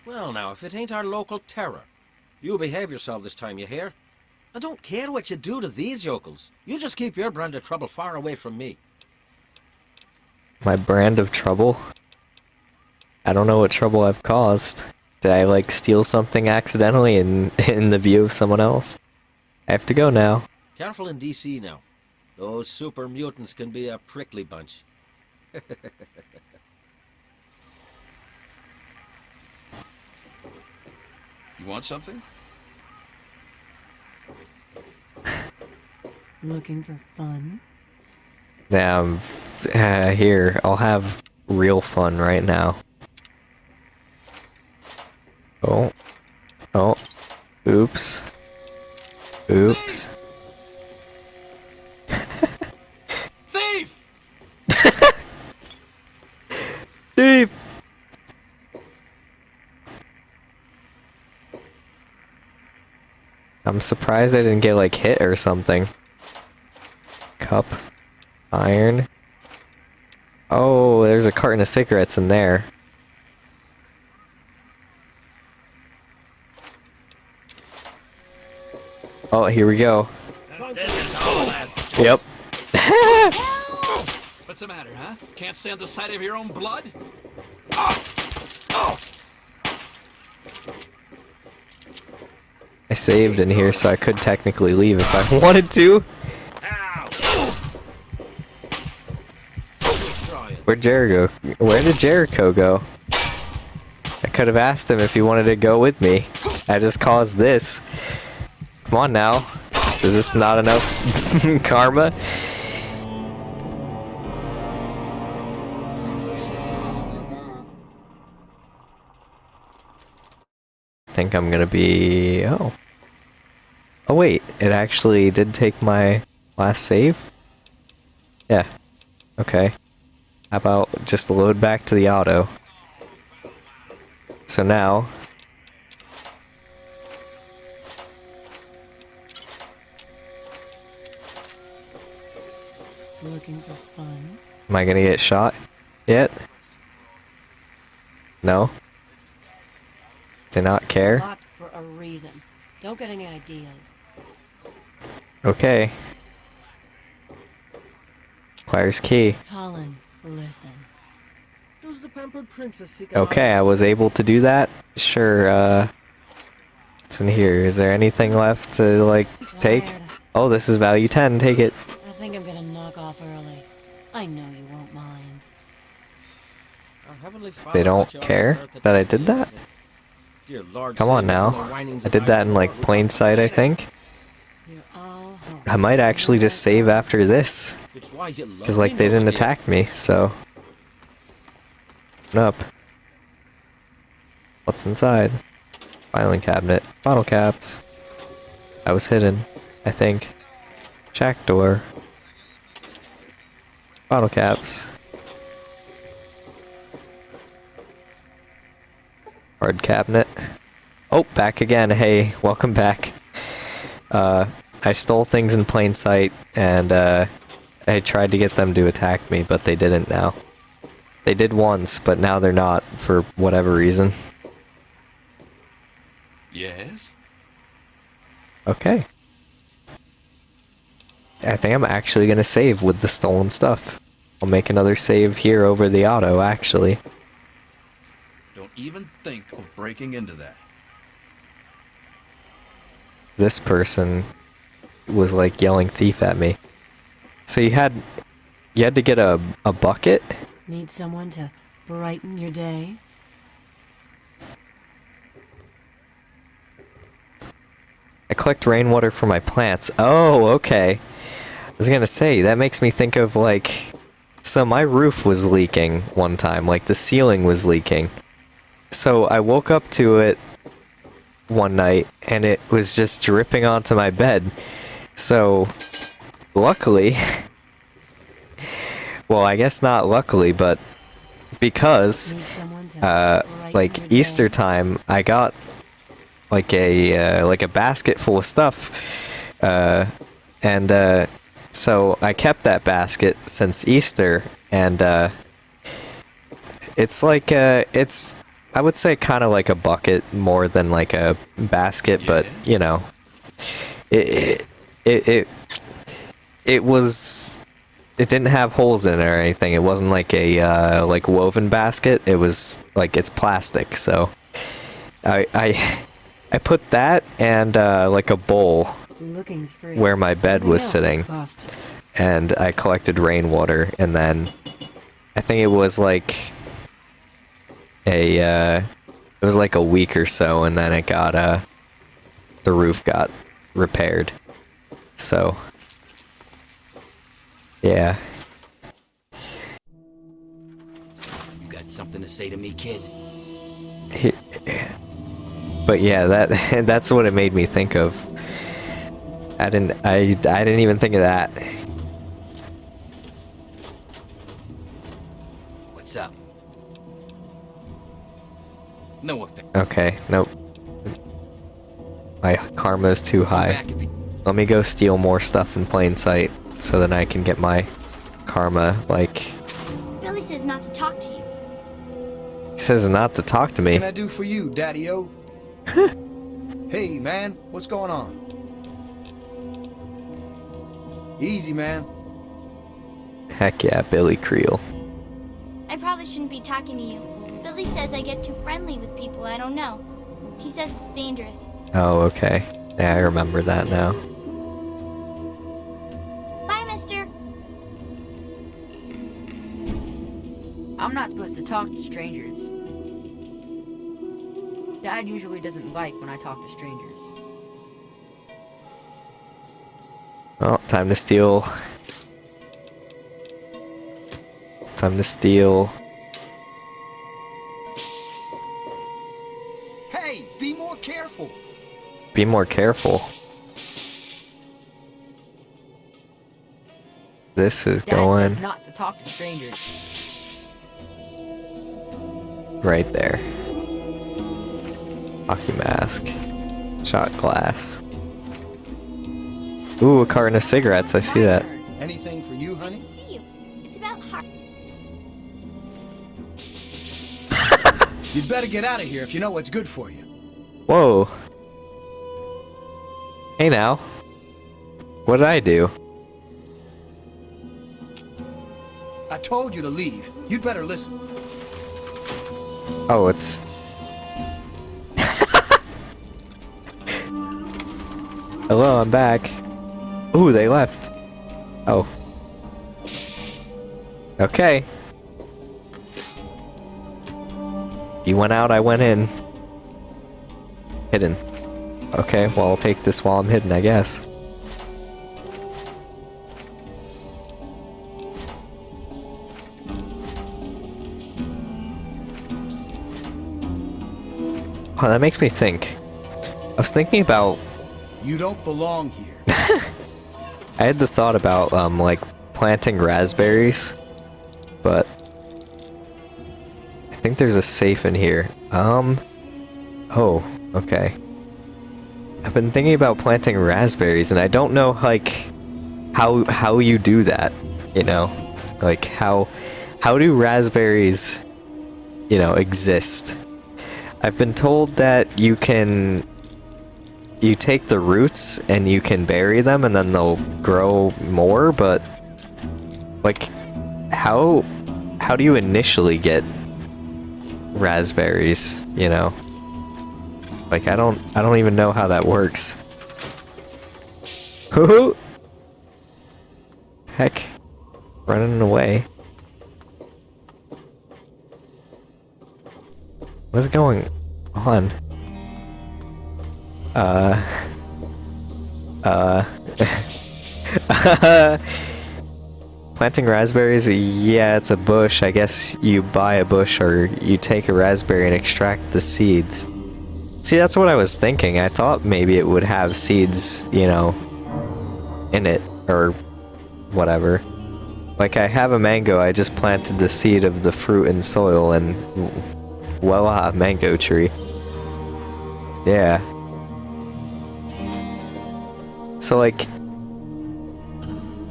Well now, if it ain't our local terror. You behave yourself this time, you hear? I don't care what you do to these yokels. You just keep your brand of trouble far away from me.
My brand of trouble? I don't know what trouble I've caused. Did I, like, steal something accidentally in, in the view of someone else? I have to go now.
Careful in DC now. Those super mutants can be a prickly bunch.
You want something?
Looking for fun?
Yeah, um, uh, here, I'll have real fun right now. Oh. Oh. Oops. Oops.
Thief!
Thief! I'm surprised I didn't get like hit or something. Cup. Iron. Oh, there's a carton of cigarettes in there. Oh, here we go. Yep.
What's the matter, huh? Can't stand the sight of your own blood?
Saved in here so I could technically leave if I wanted to. Where'd Jericho? Where did Jericho go? I could have asked him if he wanted to go with me. I just caused this. Come on now. Is this not enough karma? I think I'm gonna be... Oh. Oh wait, it actually did take my last save? Yeah. Okay. How about just load back to the auto? So now...
Looking for fun?
Am I gonna get shot yet? No? Do not care?
Locked for a reason. Don't get any ideas.
Okay. Requires key.
Colin, listen.
Does the pampered princess seek
Okay, I was able to do that. Sure, uh... What's in here? Is there anything left to, like, take? Oh, this is value 10. Take it.
I think I'm gonna knock off early. I know you won't mind.
Our Heavenly Father
They don't
put you on
care
this earth to
that I did
me,
that?
is it? Dear Lord,
Come on now. I did that in, like, plain sight, I think.
You're all home.
I might actually just save after this.
It's why you love
Because, like, they didn't attack me, so... Open up. What's inside? Filing cabinet. Bottle caps. I was hidden, I think. Shack door. Bottle caps. Hard cabinet. Oh, back again. Hey, welcome back. Uh, I stole things in plain sight, and uh, I tried to get them to attack me, but they didn't now. They did once, but now they're not, for whatever reason.
Yes?
Okay. I think I'm actually gonna save with the stolen stuff. I'll make another save here over the auto, actually.
Don't even think of breaking into that.
This person was like yelling thief at me. So you had you had to get a, a bucket?
Need someone to brighten your day?
I collect rainwater for my plants. Oh, okay. I was gonna say, that makes me think of like... So my roof was leaking one time, like the ceiling was leaking. So I woke up to it one night and it was just dripping onto my bed. So, luckily... well, I guess not luckily, but because,
Need someone to
uh, like? Easter time, I got like a uh, like a basket full of stuff, uh, and uh, so I kept that basket since Easter, and uh, it's like uh, it's I would say kind of like a bucket more than like a basket, but you know, it it it it it was it didn't have holes in it or anything. It wasn't like a uh, like woven basket. It was like it's plastic. So I I I put that and uh, like a bowl where my bed was sitting, and I collected rainwater, and then I think it was like a uh, it was like a week or so, and then it got uh the roof got repaired. So yeah.
You got something to say to me, kid?
He- But yeah, that that's what it made me think of. I didn't I I didn't even think of that.
What's up? No offense.
Okay, nope. My karma is too high. Let me go steal more stuff in plain sight so then I can get my karma like
Billy says not to talk to you.
he says not to talk to me.
What can I do for you, Daddy-O? hey, man, what's going on? Easy, man.
Heck yeah, Billy Creel.
I probably shouldn't be talking to you. Billy says I get too friendly with people I don't know. She says it's dangerous.
Oh, okay. Yeah, I remember that now.
I'm not supposed to talk to strangers. Dad usually doesn't like when I talk to strangers.
Well, time to steal. Time to steal.
Hey, be more careful.
Be more careful. This is
Dad
going
not to talk to strangers.
Right there. Hockey mask. Shot glass. Ooh, a carton of cigarettes. I see that.
Anything for you, honey?
See you. It's about heart.
You'd better get out of here if you know what's good for you.
Whoa. Hey now. What did I do?
I told you to leave. You'd better listen.
Oh, it's. Hello, I'm back. Ooh, they left. Oh. Okay. You went out, I went in. Hidden. Okay, well, I'll take this while I'm hidden, I guess. Oh, that makes me think. I was thinking about
You don't belong here.
I had the thought about um like planting raspberries, but I think there's a safe in here. Um oh, Okay. I've been thinking about planting raspberries, and I don't know, like, how how you do that. You know, like how how do raspberries, you know, exist? I've been told that you can you take the roots and you can bury them, and then they'll grow more. But like, how how do you initially get raspberries? You know. Like I don't I don't even know how that works. Hoo-hoo! Heck. Running away. What's going on? Uh uh Planting raspberries, yeah, it's a bush. I guess you buy a bush or you take a raspberry and extract the seeds. See, that's what I was thinking. I thought maybe it would have seeds, you know, in it, or whatever. Like, I have a mango, I just planted the seed of the fruit in soil, and voila, mango tree. Yeah. So, like,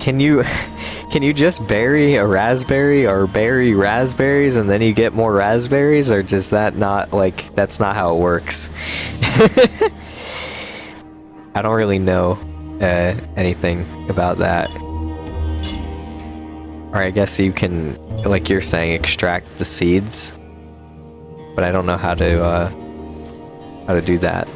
can you... Can you just bury a raspberry or bury raspberries and then you get more raspberries or does that not like that's not how it works? I don't really know uh, anything about that. Or I guess you can like you're saying extract the seeds. But I don't know how to uh how to do that.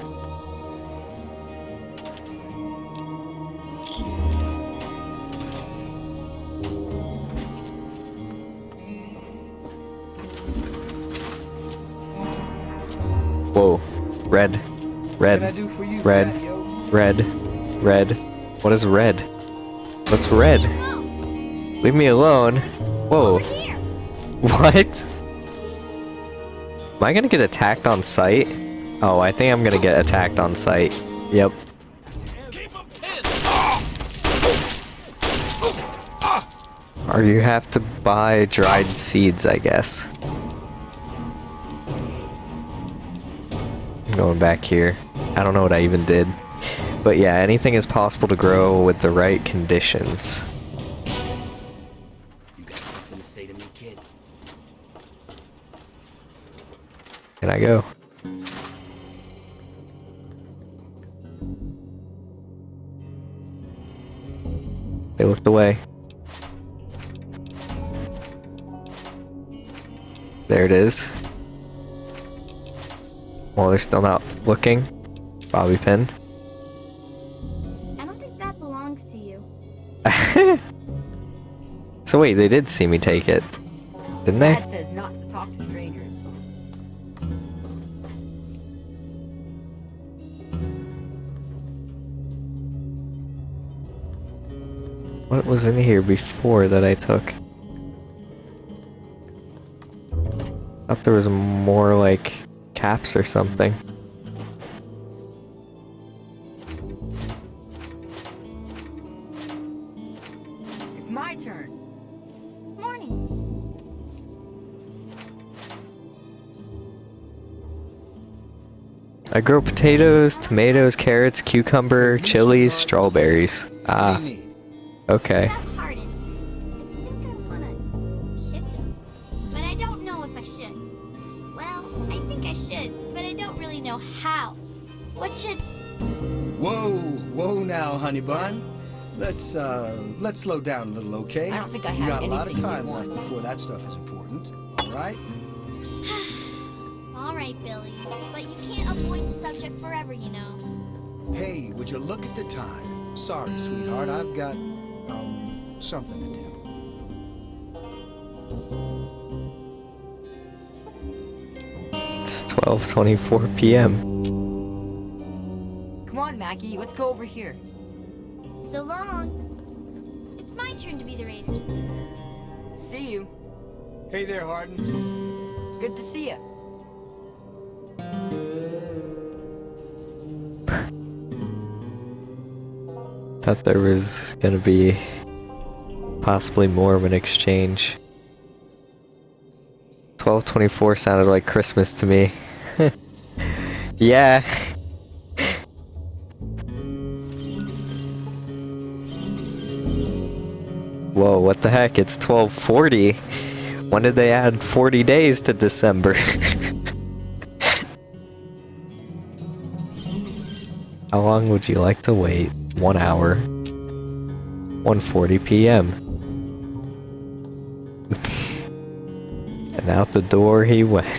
Whoa. Red. Red.
What can I do for you,
red.
Daddy-o?
Red. Red. What is red? What's red? Leave me alone. Whoa. What? Am I gonna get attacked on sight? Oh, I think I'm gonna get attacked on sight. Yep. Or you have to buy dried seeds, I guess. I'm going back here. I don't know what I even did. But yeah, anything is possible to grow with the right conditions. Can I go? They looked away. There it is. Well, they're still not looking. Bobby pin.
I don't think that belongs to you.
So wait, they did see me take it, didn't they?
Dad says not to talk to strangers.
What was in here before that I took? Thought there was more like caps or something.
It's my turn.
Morning.
I grow potatoes, tomatoes, carrots, cucumber, chilies, strawberries. Ah. Okay.
Pardon. I think I wanna kiss him. But I don't know if I should. Well, I think I should, but I don't really know how. What should
Whoa, whoa now, honey bun. Let's uh let's slow down a little, okay?
I don't think I have
You
have
got a lot of time left before that stuff is important, right?
All right, Billy. But you can't avoid the subject forever, you know.
Hey, would you look at the time? Sorry, sweetheart, I've got um something to do.
It's 12:24 p.m.
Come on, Maggie, let's go over here.
So long. It's my turn to be the Raiders.
See you.
Hey there, Harden.
Good to see you.
Thought there was gonna be possibly more of an exchange. 1224 sounded like Christmas to me. Yeah. Whoa, what the heck? It's 1240. When did they add 40 days to December? How long would you like to wait? One hour. 1.40 p.m. and out the door he went.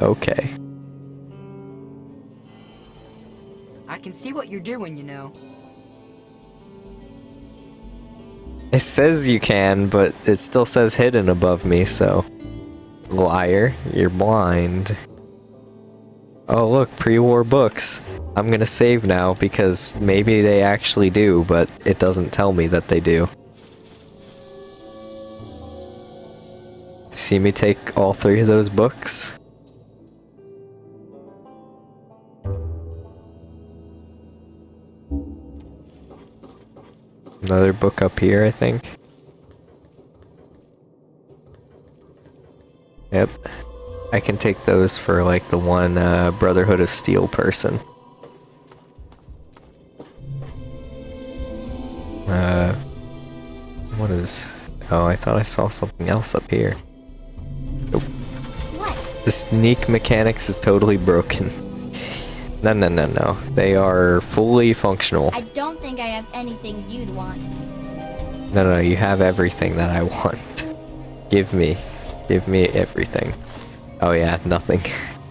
okay.
I can see what you're doing, you know.
It says you can, but it still says hidden above me, so... Liar, you're blind. Oh look, pre-war books. I'm gonna save now because maybe they actually do, but it doesn't tell me that they do. See me take all three of those books? Another book up here, I think. Yep. I can take those for like the one uh, Brotherhood of Steel person. Uh, what is... Oh, I thought I saw something else up here. Nope.
What?
The sneak mechanics is totally broken. No, no, no, no. They are fully functional.
I don't think I have anything you'd want.
No, no, you have everything that I want. Give me. Give me everything. Oh yeah, nothing.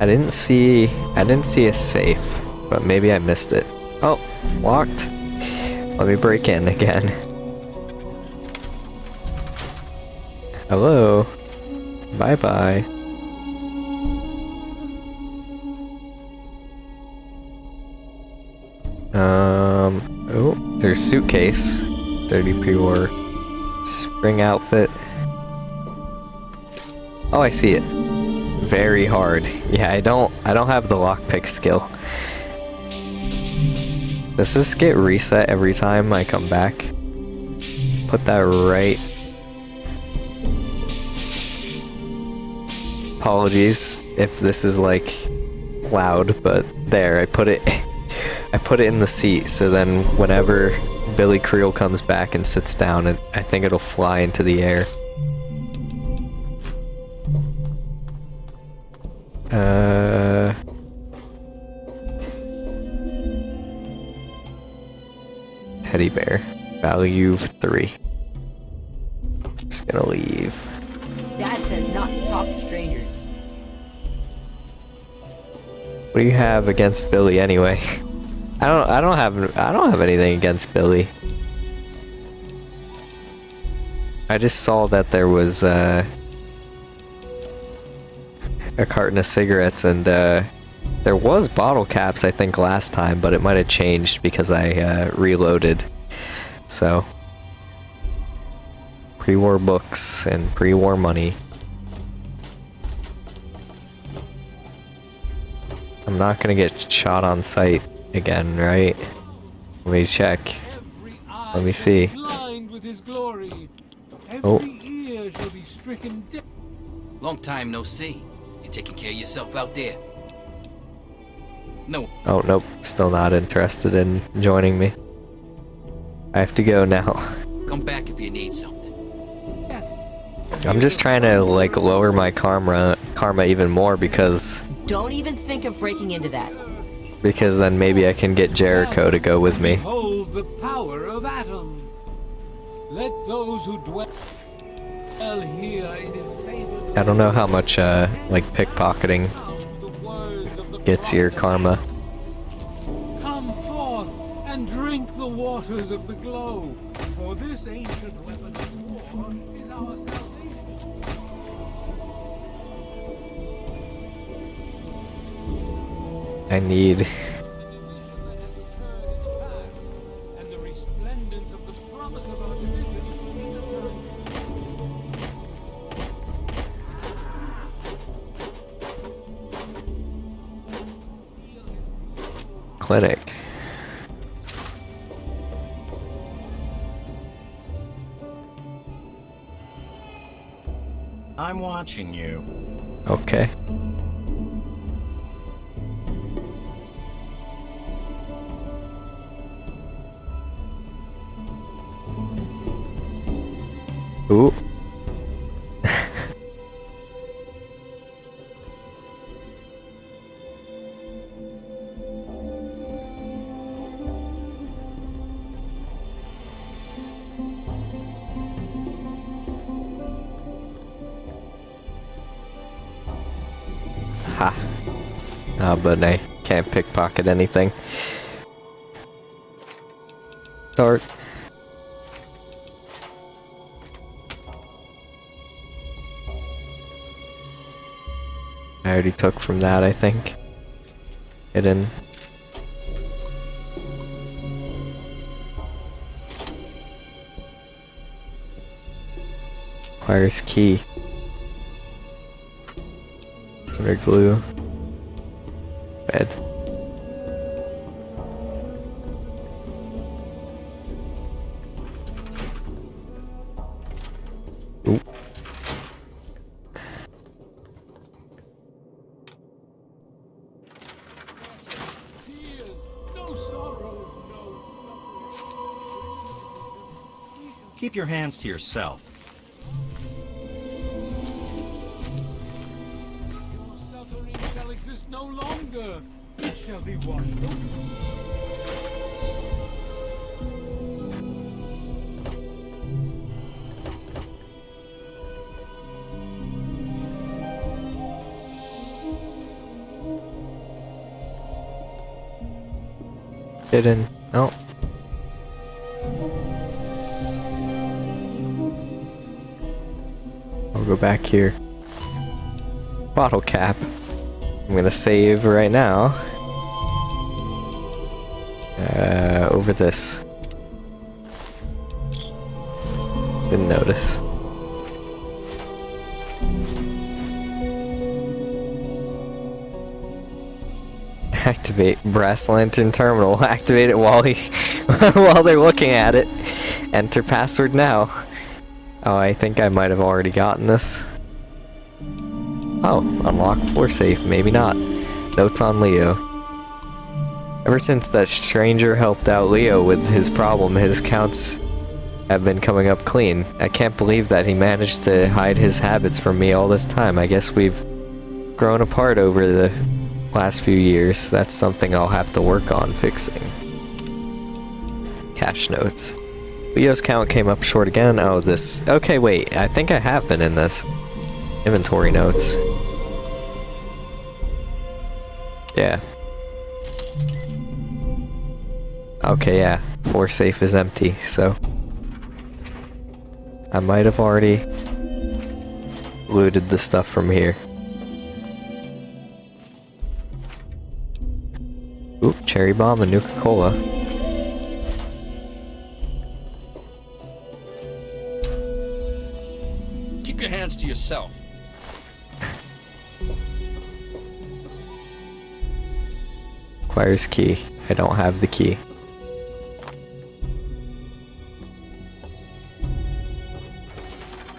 I didn't see I didn't see a safe, but maybe I missed it. Oh, locked. Let me break in again. Hello. Bye bye. Um, oh, there's suitcase. 30 pre-war. Spring outfit. Oh, I see it. Very hard. Yeah, I don't, I don't have the lockpick skill. Does this get reset every time I come back? Put that right apologies if this is like loud, but there, I put it I put it in the seat so then whenever Billy Creel comes back and sits down, I think it'll fly into the air. Uh Teddy bear. Value of three. Just gonna leave.
Dad says not to talk to strangers.
What do you have against Billy anyway? I don't I don't have I don't have anything against Billy. I just saw that there was uh, a carton of cigarettes and uh, there was bottle caps I think last time, but it might have changed because I uh, reloaded. So pre-war books and pre-war money. I'm not gonna get shot on sight again, right? Let me check. Let me see.
Blind with his glory. Every
Oh.
ear shall be stricken dead.
Long time no see. You taking care of yourself out there? No.
Oh, nope. Still not interested in joining me. I have to go now.
Come back if you need something.
I'm just trying to, like, lower my karma, karma even more because,
Don't even think of breaking into that.
because then maybe I can get Jericho to go with me.
Hold the power of Atom. Let those who dwell
I don't know how much, uh, like, pickpocketing gets your karma.
Come forth and drink the waters of the glow, for this ancient weapon of war is our salvation.
I need... clinic.
I'm watching you.
Okay. Ooh. But I can't pickpocket anything. Start. I already took from that, I think. Hidden. Requires key. Under glue.
Hands to yourself.
Suffering shall exist no longer. It shall be washed.
Hidden. No. Go back here. Bottle cap. I'm gonna save right now. Uh, over this. Didn't notice. Activate brass lantern terminal. Activate it while he while they're looking at it. Enter password now. Oh, I think I might have already gotten this. Oh, unlock floor safe. Maybe not. Notes on Leo. Ever since that stranger helped out Leo with his problem, his counts have been coming up clean. I can't believe that he managed to hide his habits from me all this time. I guess we've grown apart over the last few years. That's something I'll have to work on fixing. Cash notes. Leo's count came up short again. Oh, this. Okay, wait. I think I have been in this. Inventory notes. Yeah. Okay, yeah. Four safe is empty, so. I might have already looted the stuff from here. Oop, cherry bomb and Nuka
your hands yourself.
Requires key. I don't have the key.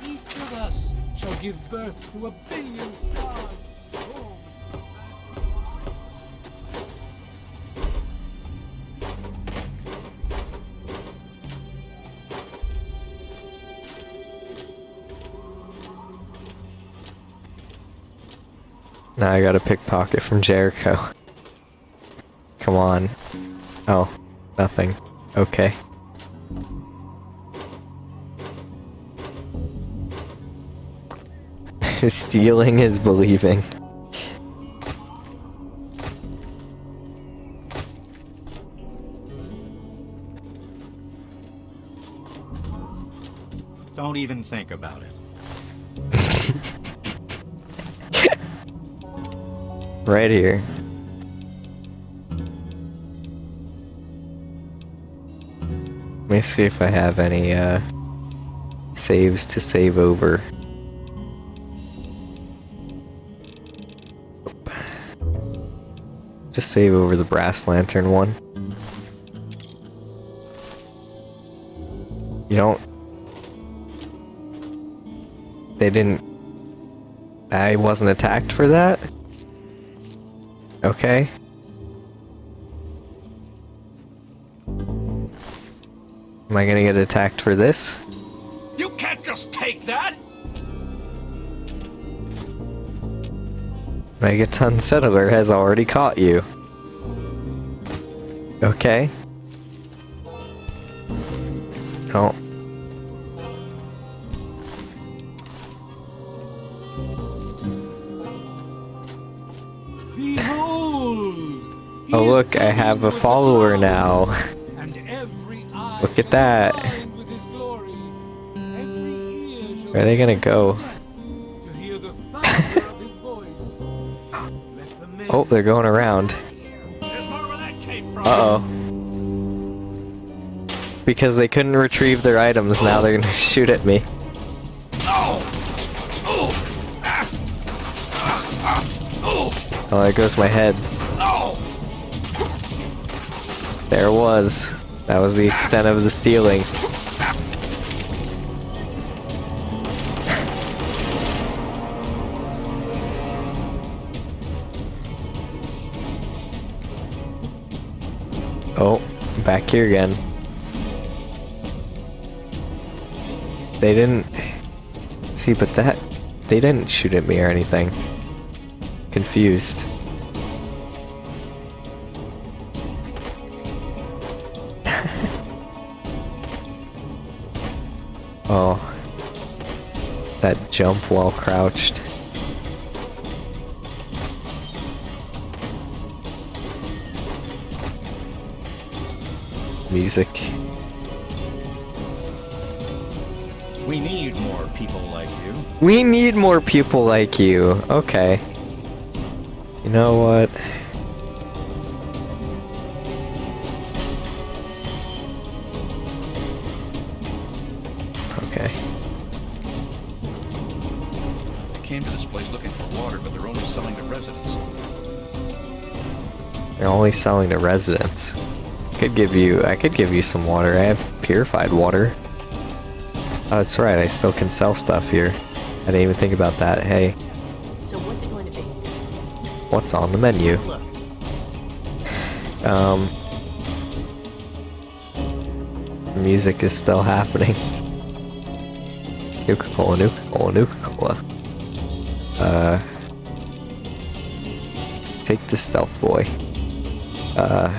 Each of us shall give birth to a
Now I got a pickpocket from Jericho. Come on. Oh, nothing. Okay. Stealing is believing.
Don't even think about it.
Right here. Let me see if I have any uh, saves to save over. Just save over the brass lantern one. You don't... They didn't... I wasn't attacked for that? Okay. Am I gonna get attacked for this?
You can't just take that!
Megaton Settler has already caught you. Okay. Oh. Oh look, I have a follower now. Look at that. Where are they gonna go? oh, they're going around. Uh-oh. Because they couldn't retrieve their items, now they're gonna shoot at me. Oh, there goes my head. There was. That was the extent of the stealing. oh, back here again. They didn't... See, but that... They didn't shoot at me or anything. Confused. Jump while crouched. Music.
We need more people like you.
We need more people like you. Okay. You know what?
Only selling to residents.
Could give you I could give you some water. I have purified water. Oh, that's right, I still can sell stuff here. I didn't even think about that. Hey,
So what's it going to be?
what's on the menu?
Look,
Um Music is still happening. Nuka-Cola, Nuka-Cola, Nuka-Cola. Uh Take the stealth boy. Uh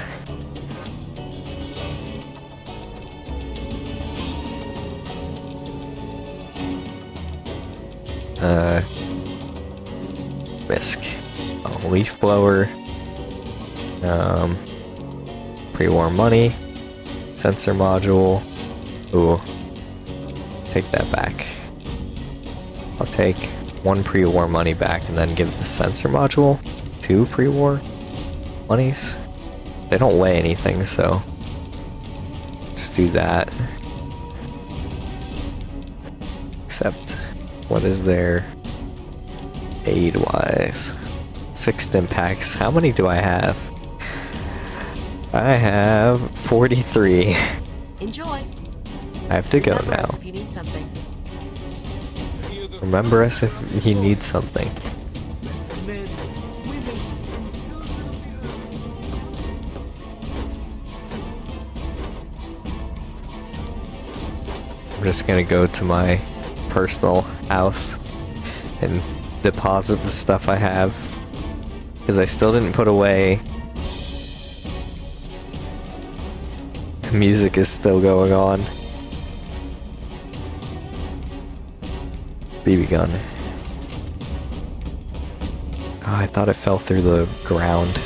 Uh, Whisk. Leaf blower. Um, pre-war money. Sensor module. Ooh. Take that back. I'll take one pre-war money back and then give the sensor module two pre-war monies. They don't weigh anything, so just do that. Except, what is there aid-wise? Six stim packs. How many do I have? I have 43.
enjoy.
I have to go
Remember
now.
us If you need.
Remember us if you need something. Just gonna go to my personal house and deposit the stuff I have. Because I still didn't put away. The music is still going on. BB gun. Oh, I thought it fell through the ground.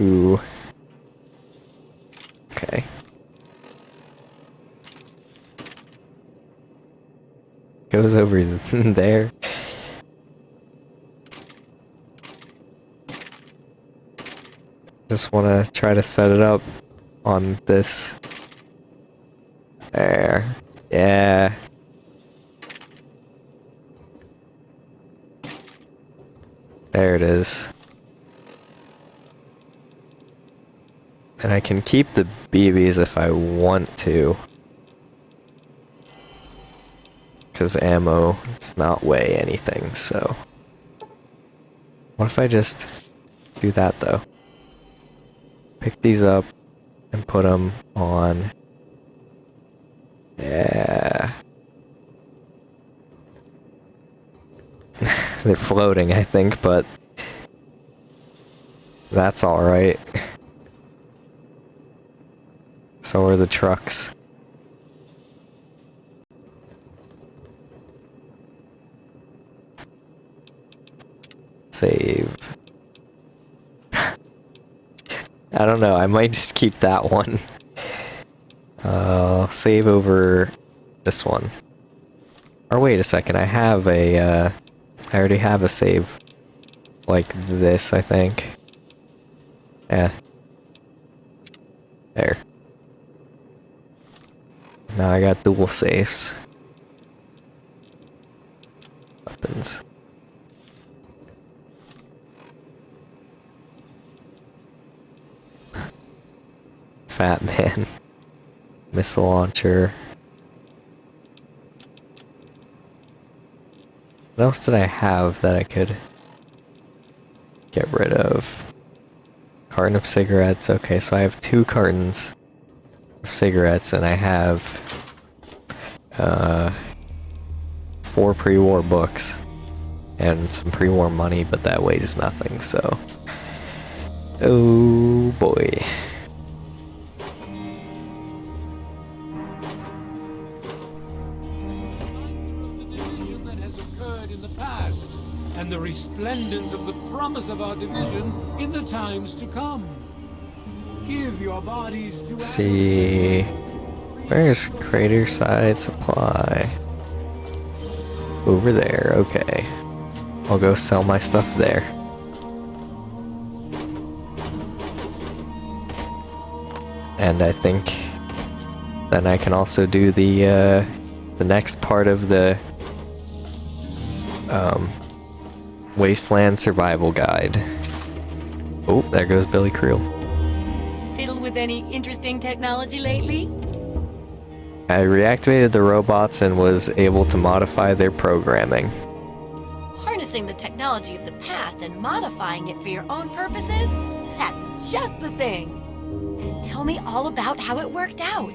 Ooh. Okay. Goes over there. Just want to try to set it up on this. There. Yeah. There it is. And I can keep the BBs if I want to. Because ammo does not weigh anything, so... What if I just do that, though? Pick these up and put them on... Yeah... They're floating, I think, but... That's alright. So are the trucks. Save. I don't know, I might just keep that one. Uh, save over this one. Or wait a second, I have a, uh, I already have a save. Like this, I think. Yeah. There. Now I got dual safes. Weapons. Fat man. Missile launcher. What else did I have that I could get rid of? Carton of cigarettes. Okay, so I have two cartons of cigarettes and I have uh, four pre-war books and some pre-war money, but that weighs nothing, so... Oh boy.
and the resplendence of the promise of our division in the times to come. Give your bodies to
see. Where's Craterside Supply? Over there, okay. I'll go sell my stuff there. And I think then I can also do the uh, the next part of the um, Wasteland Survival Guide. Oh, there goes Billy Creel.
Fiddled with any interesting technology lately?
I reactivated the robots and was able to modify their programming.
Harnessing the technology of the past and modifying it for your own purposes? That's just the thing. Tell me all about how it worked out.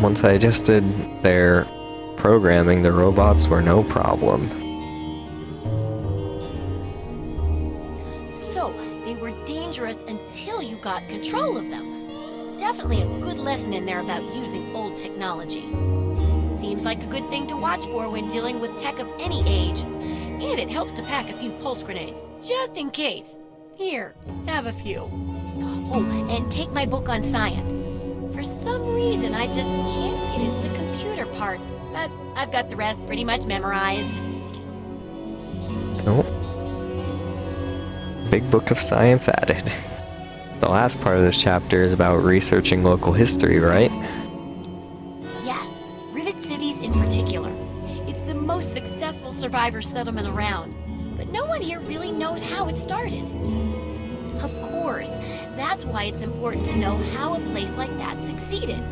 Once I adjusted their programming, the robots were no problem.
About using old technology. Seems like a good thing to watch for when dealing with tech of any age. And it helps to pack a few pulse grenades, just in case. Here, have a few. Oh, and take my book on science. For some reason, I just can't get into the computer parts, but I've got the rest pretty much memorized.
Nope. Big Book of Science added. The last part of this chapter is about researching local history, right?
Yes, Rivet Cities in particular. It's the most successful survivor settlement around, but no one here really knows how it started. Of course, that's why it's important to know how a place like that succeeded.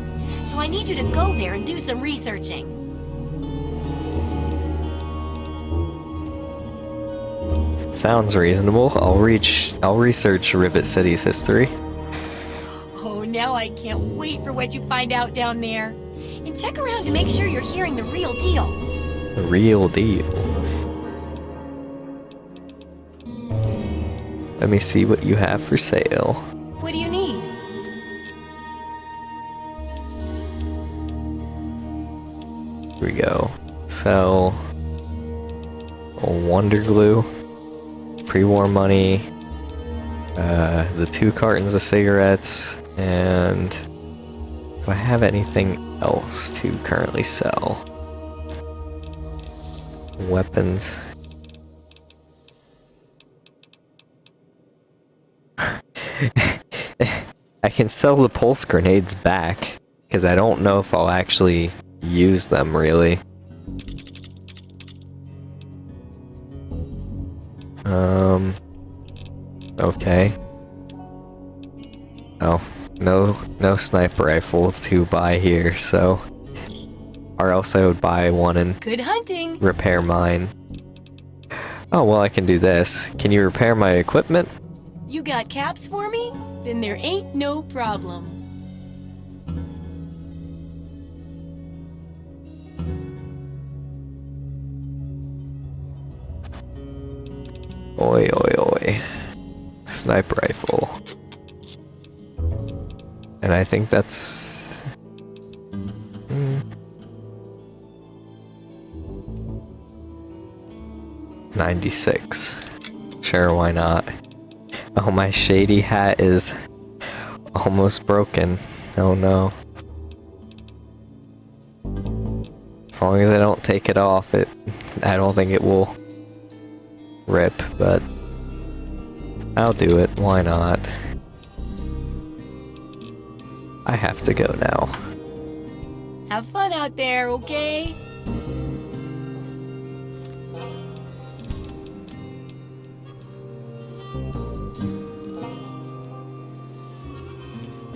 So I need you to go there and do some researching.
Sounds reasonable. I'll reach I'll research Rivet City's history.
Oh, now I can't wait for what you find out down there. And check around to make sure you're hearing the real deal.
The real deal. Let me see what you have for sale.
What do you need?
Here we go. Sell a Wonder Glue, pre-war money, uh, the two cartons of cigarettes, and do I have anything else to currently sell? weapons. I can sell the pulse grenades back, because I don't know if I'll actually use them, really. Um... Okay. Oh, no, no sniper rifles to buy here, so... Or else I would buy one and
Good hunting.
repair mine. Oh, well I can do this. Can you repair my equipment?
You got caps for me? Then there ain't no problem.
Oi, oi, oi. Sniper rifle. And I think that's... Hmm. Ninety-six. Sure, why not? Oh, my shady hat is almost broken. Oh no. As long as I don't take it off, it I don't think it will rip, but I'll do it. Why not? I have to go now.
Have fun out there, okay?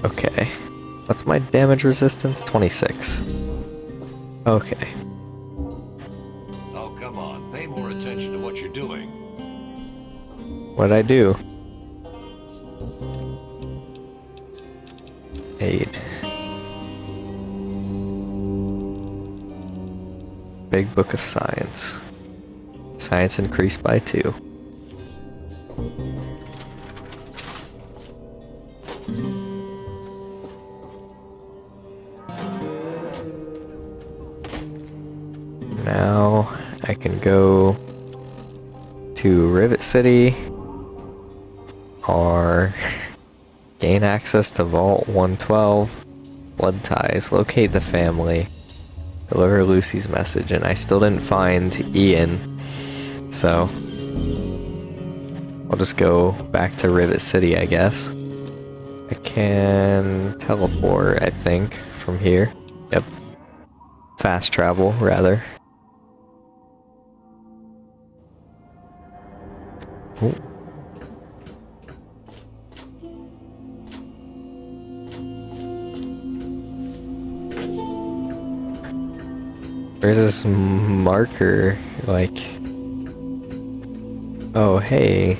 Okay. What's my damage resistance? 26. Okay. What'd I do? Eight. Big Book of Science. Science increased by two. Now I can go to Rivet City or gain access to Vault 112, Blood Ties, locate the family, deliver Lucy's message, and I still didn't find Ian, so I'll just go back to Rivet City, I guess. I can teleport, I think, from here. Yep. Fast travel, rather. Oh. There's this marker, like... Oh, hey.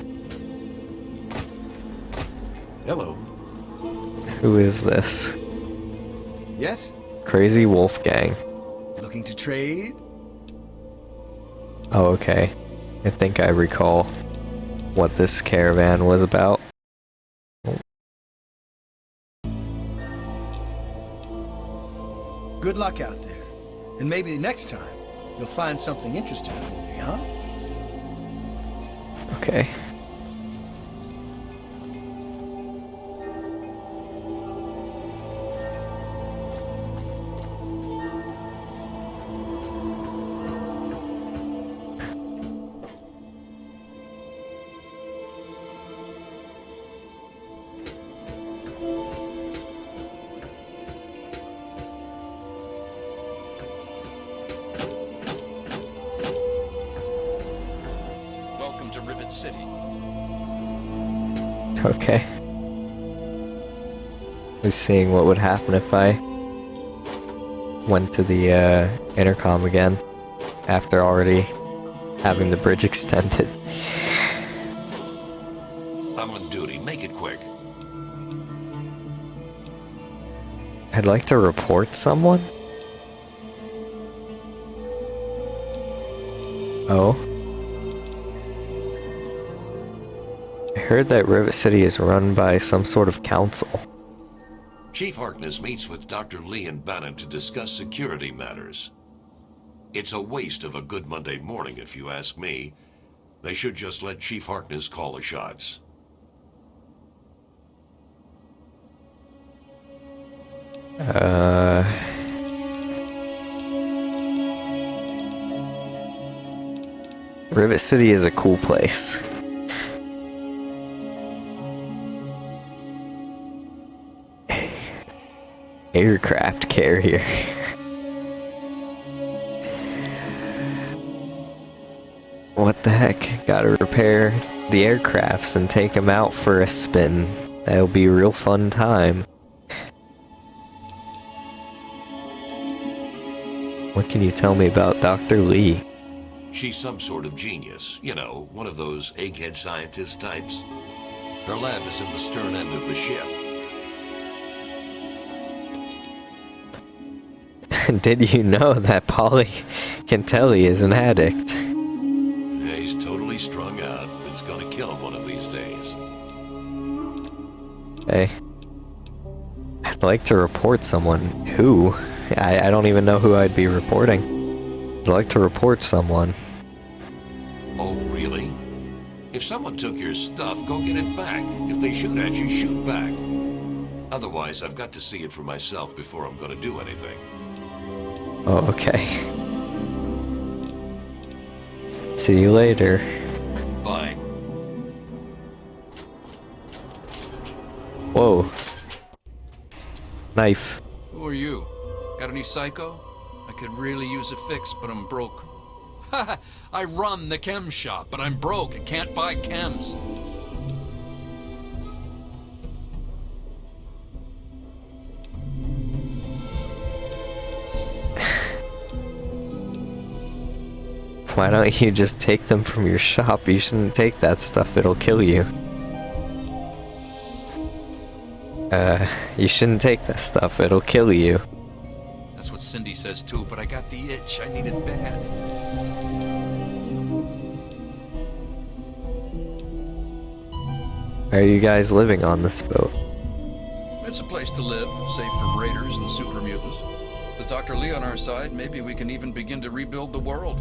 Hello.
Who is this?
Yes?
Crazy Wolfgang.
Looking to trade?
Oh, okay. I think I recall what this caravan was about.
Good luck out there. And maybe next time, you'll find something interesting for me, huh?
Okay. Just seeing what would happen if I went to the uh, intercom again after already having the bridge extended.
I'm on duty. Make it quick.
I'd like to report someone. Oh. I heard that Rivet City is run by some sort of council.
Chief Harkness meets with Dr. Lee and Bannon to discuss security matters. It's a waste of a good Monday morning, if you ask me. They should just let Chief Harkness call the shots.
Uh. Rivet City is a cool place. Aircraft carrier. What the heck? Gotta repair the aircrafts and take them out for a spin. That'll be a real fun time. What can you tell me about Dr. Lee?
She's some sort of genius. You know, one of those egghead scientist types. Her lab is in the stern end of the ship.
Did you know that Paulie Cantelli is an addict?
Yeah, he's totally strung out. It's gonna kill him one of these days.
Hey. I'd like to report someone. Who? I, I don't even know who I'd be reporting. I'd like to report someone.
Oh, really? If someone took your stuff, go get it back. If they shoot at you, shoot back. Otherwise, I've got to see it for myself before I'm gonna do anything.
Oh, okay. See you later.
Bye.
Whoa. Knife.
Who are you? Got any psycho? I could really use a fix, but I'm broke. Ha! I run the chem shop, but I'm broke and can't buy chems.
Why don't you just take them from your shop? You shouldn't take that stuff, it'll kill you. Uh, you shouldn't take that stuff, it'll kill you.
That's what Cindy says too, but I got the itch. I need it bad.
Are you guys living on this boat?
It's a place to live, safe from raiders and super mutants. With Dr. Lee on our side, maybe we can even begin to rebuild the world.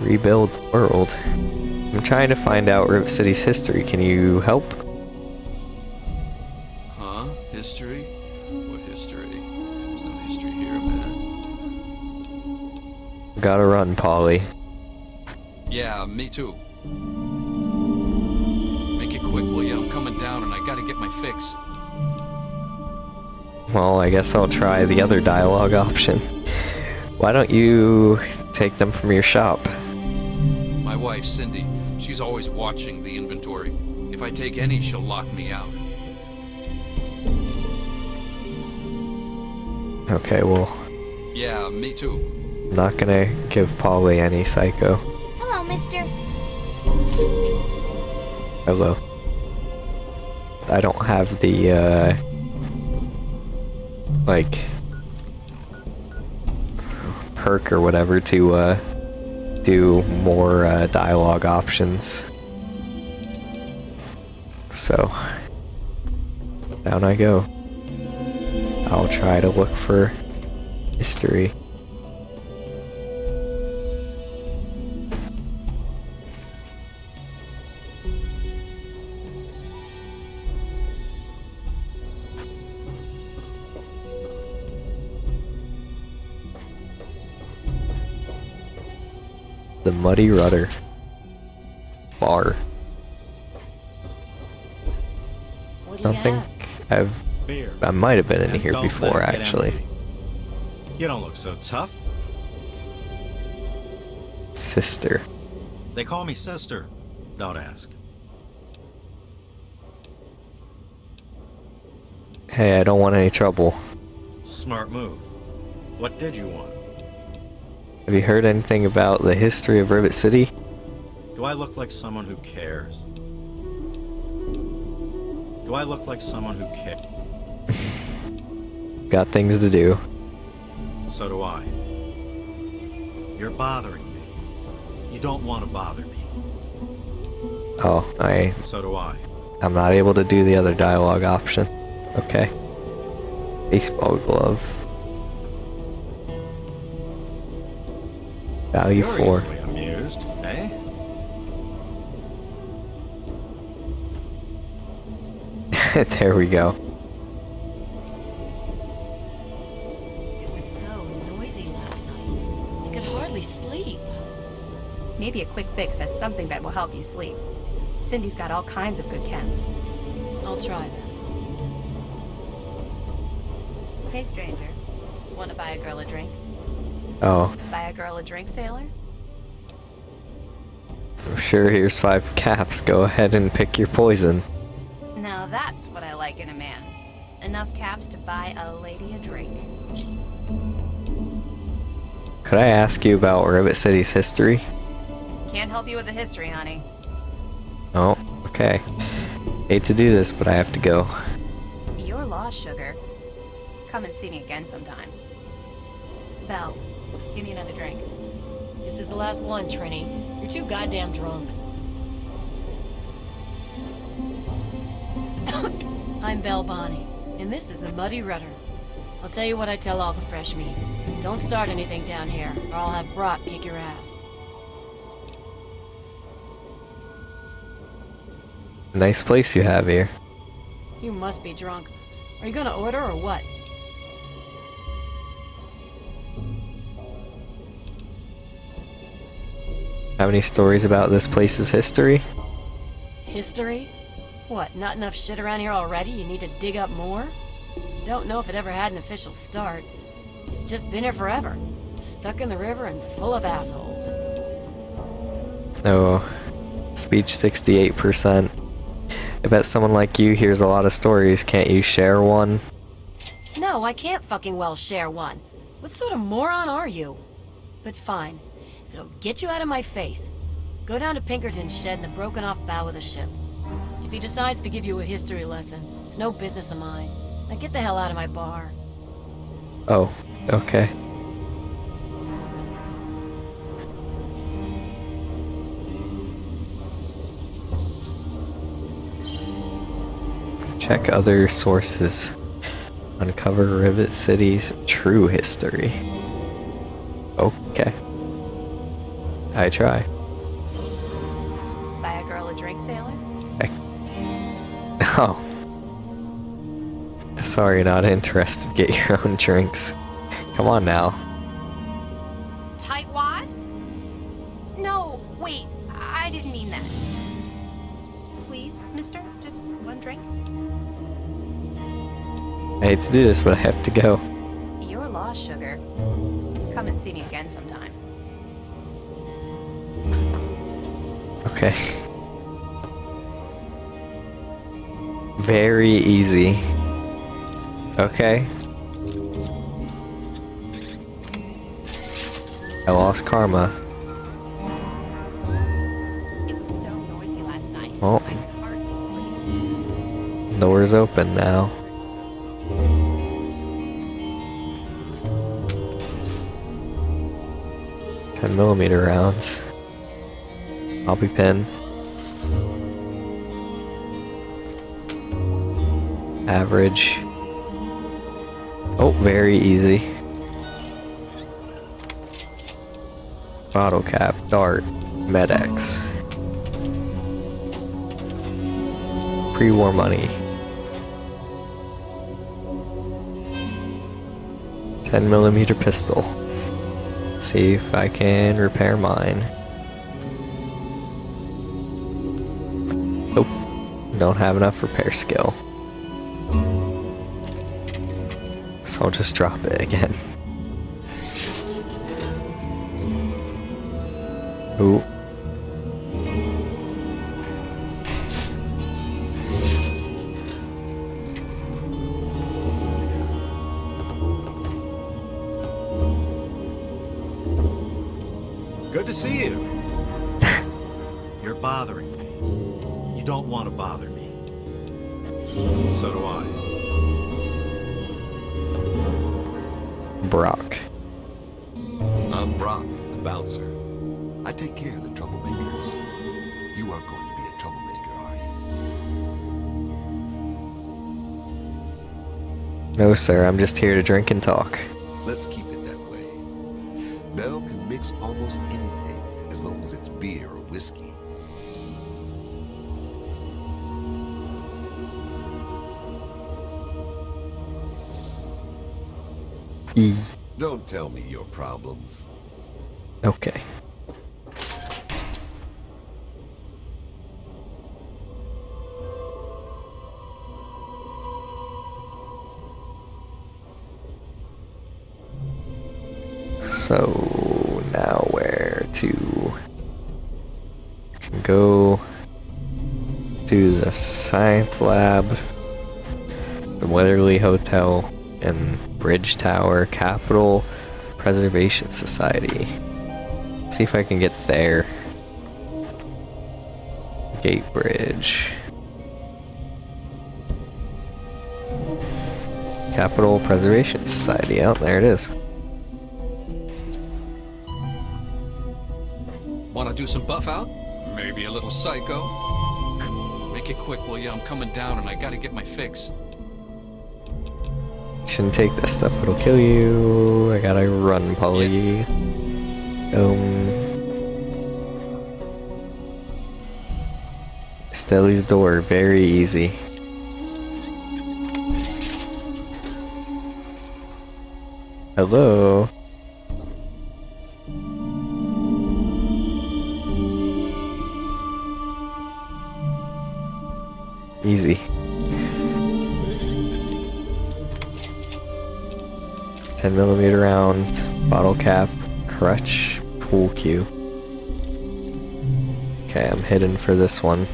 Rebuild the world. I'm trying to find out Rivet City's history. Can you help?
Huh? History? What history? There's no history here, man.
Gotta run, Paulie.
Yeah, me too. Make it quick, will you? I'm coming down and I gotta get my fix.
Well, I guess I'll try the other dialogue option. Why don't you take them from your shop?
My wife, Cindy, she's always watching the inventory. If I take any, she'll lock me out.
Okay, well,
Yeah, me too.
I'm not gonna give Paulie any psycho.
Hello, mister.
Hello. I don't have the, uh, like, perk or whatever to, uh, do more, uh, dialogue options. So, down I go. I'll try to look for history. The Muddy Rudder. Bar.
What
I don't think I've. I might have been in here before,
let it get
actually.
You don't look so tough.
Sister.
They call me sister. Don't ask.
Hey, I don't want any trouble.
Smart move. What did you want?
Have you heard anything about the history of Rivet City?
Do I look like someone who cares? Do I look like someone who cares?
Got things to do.
So do I. You're bothering me. You don't want to bother me.
Oh, I.
So do I.
I'm not able to do the other dialogue option. Okay. Baseball glove. Value
You're
four.
amused, eh?
there we go.
It was so noisy last night. I could hardly sleep.
maybe a quick fix has something that will help you sleep. Cindy's got all kinds of good chems.
I'll try that.
Hey, stranger. Want to buy a girl a drink?
Oh,
Buy a girl a drink, sailor?
sure, here's five caps. Go ahead and pick your poison.
Now that's what I like in a man. Enough caps to buy a lady a drink.
Could I ask you about Rivet City's history?
Can't help you with the history, honey.
Oh, okay. Hate to do this, but I have to go.
You're lost, sugar. Come and see me again sometime. Belle, give me another drink.
This is the last one, Trini. You're too goddamn drunk. I'm Belle Bonny, and this is the Muddy Rudder. I'll tell you what I tell all the fresh meat. Don't start anything down here, or I'll have Brock kick your ass.
Nice place you have here.
You must be drunk. Are you gonna order or what?
Have any stories about this place's history?
History? What, not enough shit around here already? You need to dig up more? Don't know if it ever had an official start. It's just been here forever. Stuck in the river and full of assholes.
Oh, speech 68%. I bet someone like you hears a lot of stories. Can't you share one?
No, I can't fucking well share one. What sort of moron are you? But fine. It'll get you out of my face, go down to Pinkerton's shed in the broken off bow of the ship. If he decides to give you a history lesson, it's no business of mine. Now get the hell out of my bar.
Oh, okay. Check other sources. Uncover Rivet City's true history. Okay. I try.
Buy a girl a drink, sailor?
Oh. Sorry, not interested. Get your own drinks. Come on now.
Tightwad? No, wait, I didn't mean that. Please, mister, just one drink?
I hate to do this, but I have to go.
You're lost, sugar. Come and see me again
Okay. Very easy. Okay. I lost karma.
It was so noisy last night.
Well.
I could hardly sleep.
Door's open now. Ten millimeter rounds. Bobby pin. Average. Oh, very easy. Bottle cap, dart, Med-X. Pre-war money. 10 millimeter pistol. Let's see if I can repair mine. Don't have enough repair skill. So I'll just drop it again. Ooh. No, sir, I'm just here to drink and talk. To go to the science lab, the Weatherly Hotel, and Bridge Tower Capital Preservation Society. See if I can get there. Gate Bridge. Capital Preservation Society. Out oh, there it is.
Some Buffout? Maybe a little psycho? Make it quick, will ya? I'm coming down and I gotta get my fix.
Shouldn't take this stuff, it'll kill you. I gotta run, Paulie. Um. Stelly's door, very easy. Hello? Easy. Ten millimeter round, bottle cap, crutch, pool cue. Okay, I'm hidden for this one.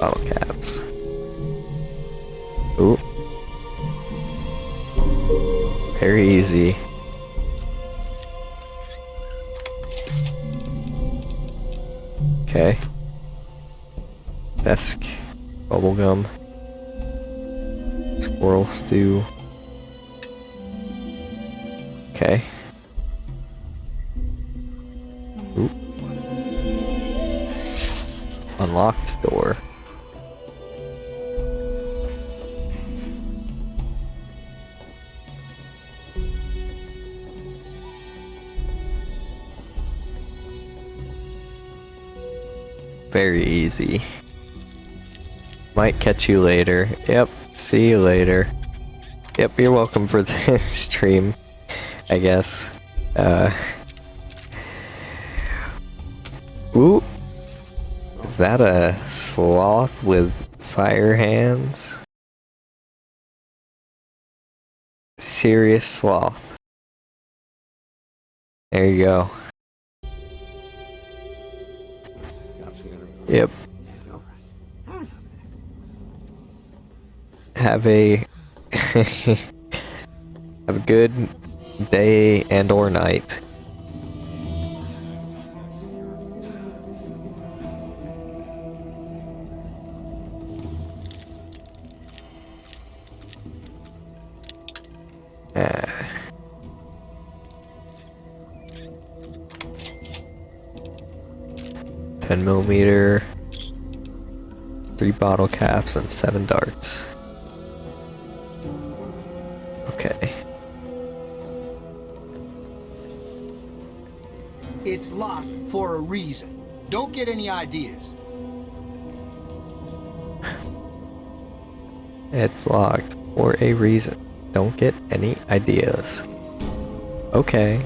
Bottle caps. Ooh. Very easy. Desk. Bubblegum. Squirrel stew. Okay. Unlocked door. very easy. Might catch you later. Yep, see you later. Yep, you're welcome for this stream, I guess. Uh... Ooh! Is that a sloth with fire hands? Serious sloth. There you go. Yep. Have a have a good day and or night. Uh. 10 millimeter, three bottle caps, and seven darts. Okay.
It's locked for a reason. Don't get any ideas.
it's locked for a reason. Don't get any ideas. Okay.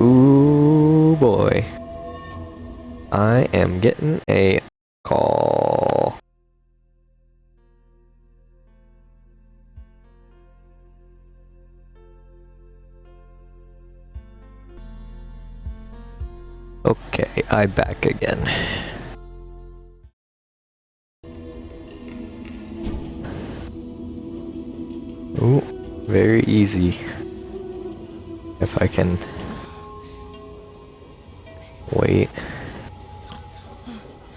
Ooh boy. I am getting a Back again. Ooh, very easy. If I can Wait.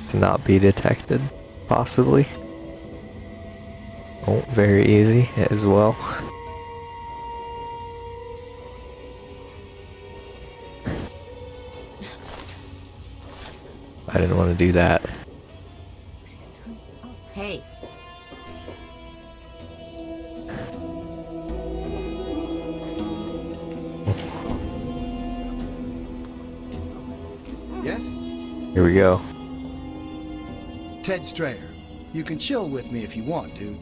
To not be detected, possibly. Oh, very easy as well. I didn't want to do that.
Hey, Yes?
Here we go.
Ted Strayer, you can chill with me if you want, dude.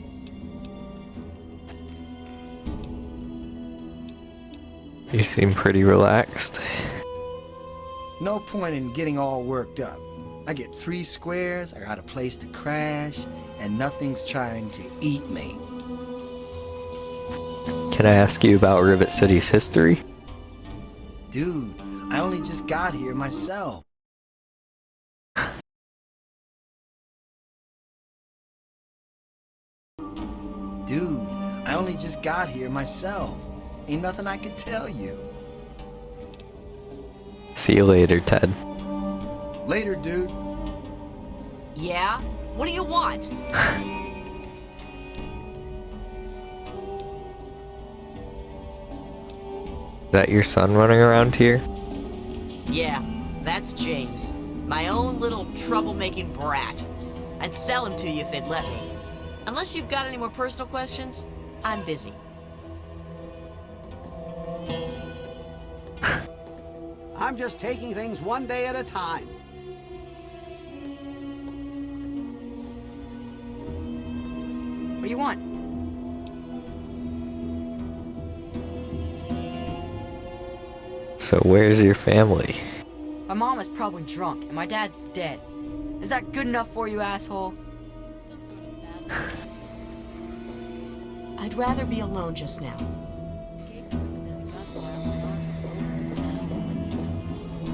You seem pretty relaxed.
No point in getting all worked up. I get three squares, I got a place to crash, and nothing's trying to eat me.
Can I ask you about Rivet City's history?
Dude, I only just got here myself. Dude, I only just got here myself. Ain't nothing I can tell you.
See you later, Ted.
Later, dude.
Yeah? What do you want?
Is that your son running around here?
Yeah, that's James. My own little troublemaking brat. I'd sell him to you if they'd let me. Unless you've got any more personal questions, I'm busy.
I'm just taking things one day at a time.
Do you want?
So where's your family?
My mom is probably drunk, and my dad's dead. Is that good enough for you, asshole?
I'd rather be alone just now.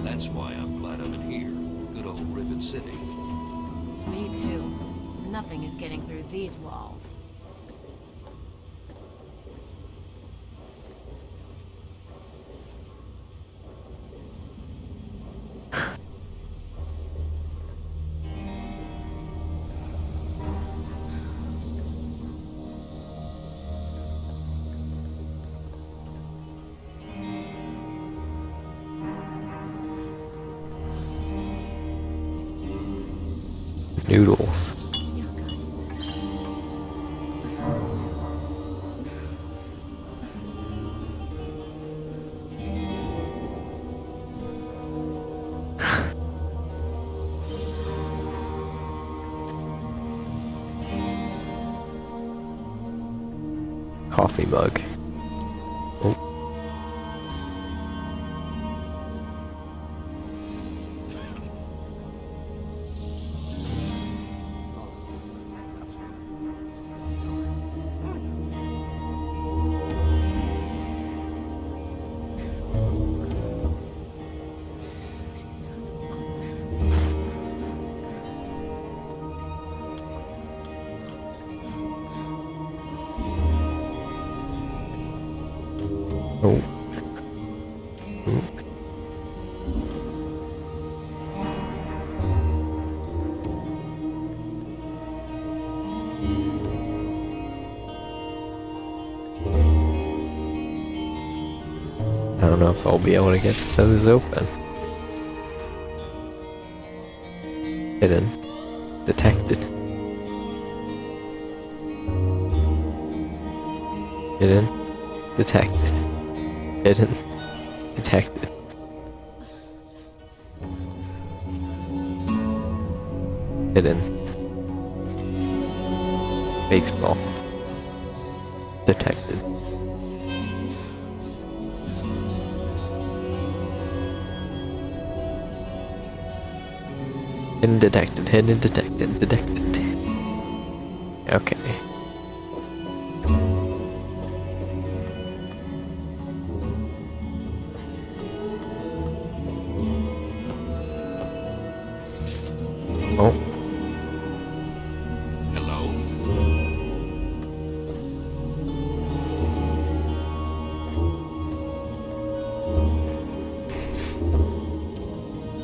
That's why I'm glad I'm in here. Good old Rivet City.
Me too. Nothing is getting through these walls.
Know if I'll be able to get those open. Hidden. Detected. Hidden. Detected. Hidden. Detected. Hidden. Baseball. Detected. Hidden detected, hidden detected, detected. Okay. Oh.
Hello?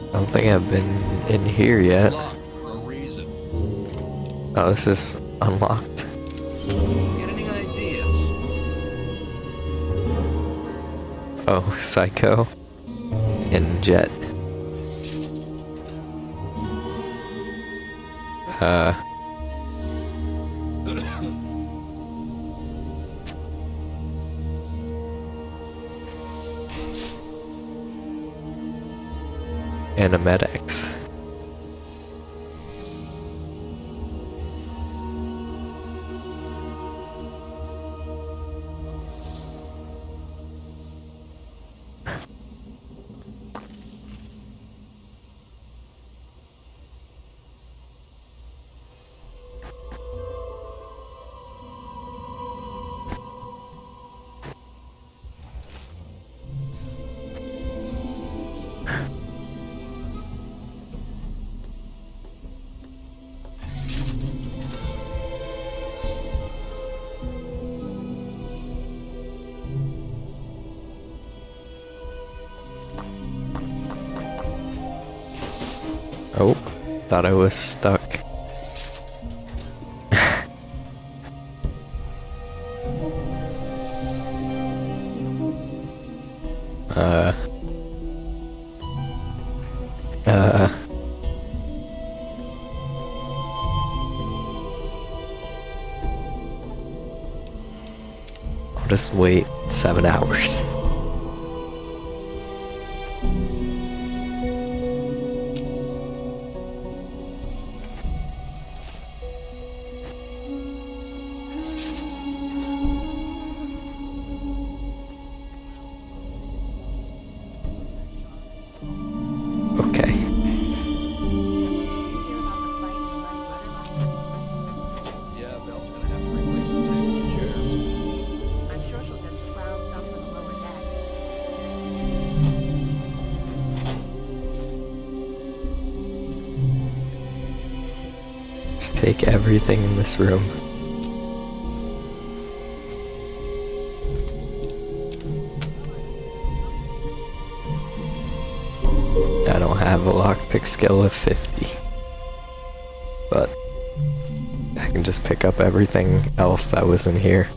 I don't think I've been here yet.
Locked for a reason.
Oh, this is unlocked.
Get any ideas?
Oh, Psycho. And Jet. Uh. Animatics. Oh, was stuck. uh. Uh. I'll just wait seven hours. This room. I don't have a lockpick skill of 50. But I can just pick up everything else that was in here.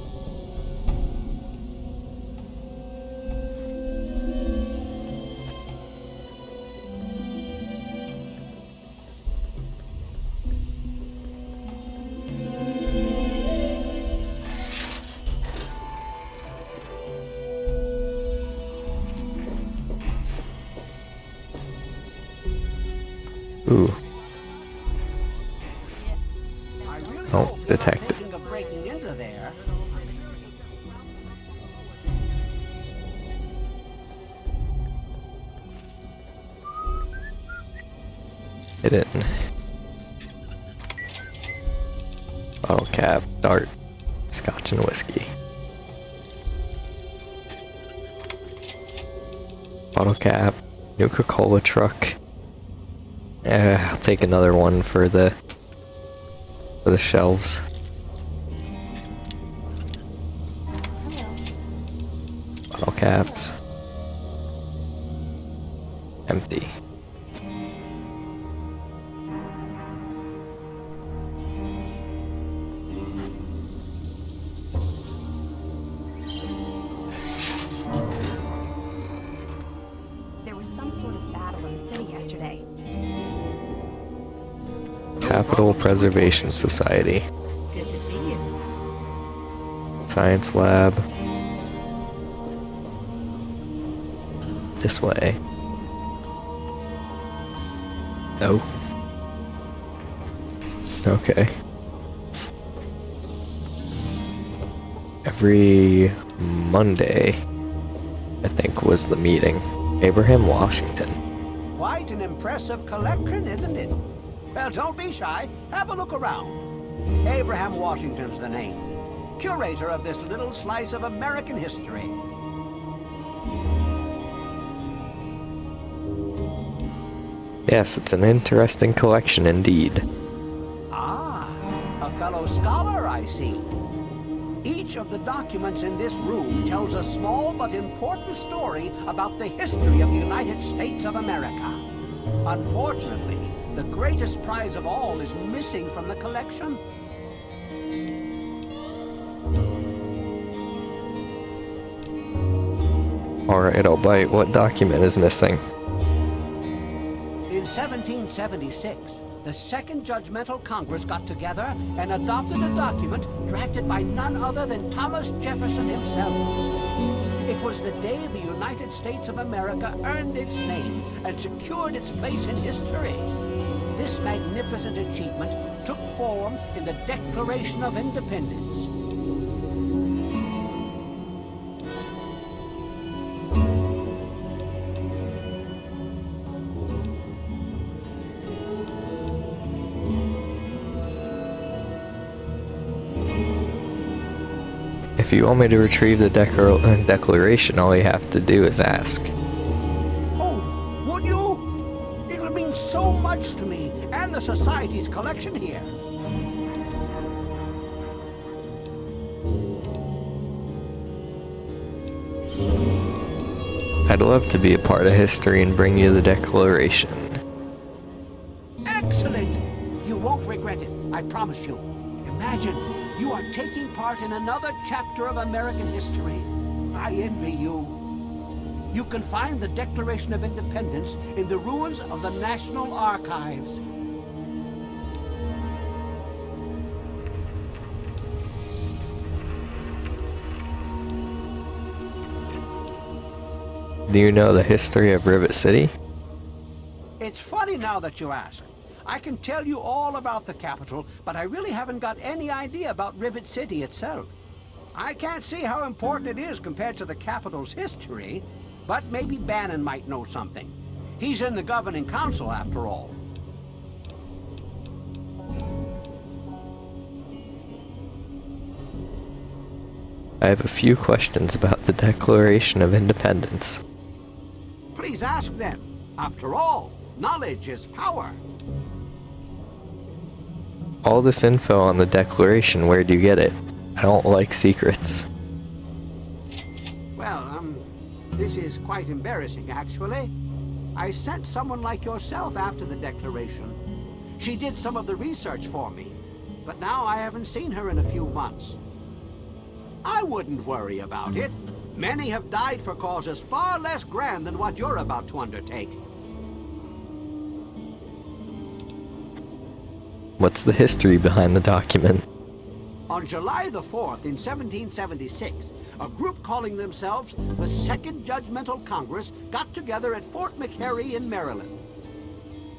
Eh, I'll take another one for the for the shelves. Bottle caps. Empty. Capital Preservation Society.
Good to see you.
Science lab. This way. Oh. Okay. Every Monday, I think, was the meeting. Abraham Washington.
Quite an impressive collection, isn't it? Well, don't be shy. Have a look around. Abraham Washington's the name. Curator of this little slice of American history.
Yes, it's an interesting collection indeed.
Ah, a fellow scholar, I see. Each of the documents in this room tells a small but important story about the history of the United States of America. Unfortunately, the greatest prize of all is missing from the collection.
Alright, I'll bite. What document is missing?
In 1776, the Second Continental Congress got together and adopted a document drafted by none other than Thomas Jefferson himself. It was the day the United States of America earned its name and secured its place in history. This magnificent achievement took form in the Declaration of Independence.
If you want me to retrieve the uh, declaration, all you have to do is ask.
Collection here.
I'd love to be a part of history and bring you the declaration. Excellent!
You won't regret it, I promise you. Imagine, you are taking part in another chapter of American history. I envy you. You can find the Declaration of Independence in the ruins of the National Archives.
Do you know the history of Rivet City?
It's funny now that you ask. I can tell you all about the capital, but I really haven't got any idea about Rivet City itself. I can't see how important it is compared to the capital's history, but maybe Bannon might know something. He's in the governing council, after all.
I have a few questions about the Declaration of Independence.
Please ask them. After all, knowledge is power.
All this info on the Declaration, where do you get it? I don't like secrets.
Well, um, this is quite embarrassing, actually. I sent someone like yourself after the Declaration. She did some of the research for me, but now I haven't seen her in a few months. I wouldn't worry about it. Many have died for causes far less grand than what you're about to undertake.
What's the history behind the document?
On July the 4th, in 1776, a group calling themselves the Second Continental Congress got together at Fort McHenry in Maryland.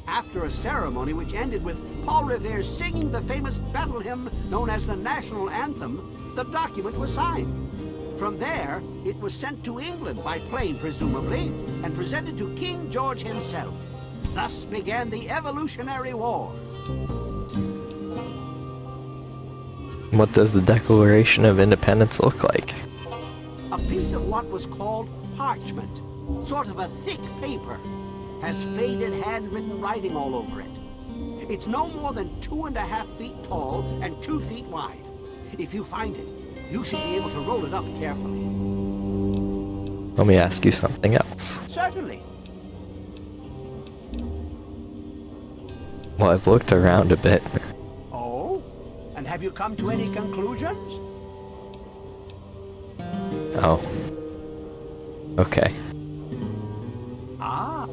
After a ceremony which ended with Paul Revere singing the famous battle hymn known as the National Anthem, the document was signed. From there, it was sent to England by plane, presumably, and presented to King George himself. Thus began the Revolutionary War.
What does the Declaration of Independence look like?
A piece of what was called parchment, sort of a thick paper, has faded handwritten writing all over it. It's no more than two and a half feet tall and two feet wide. If you find it, you should be able to roll it up carefully.
Let me ask you something else.
Certainly.
Well, I've looked around a bit.
Oh? And have you come to any conclusions?
Oh. Okay.
Ah.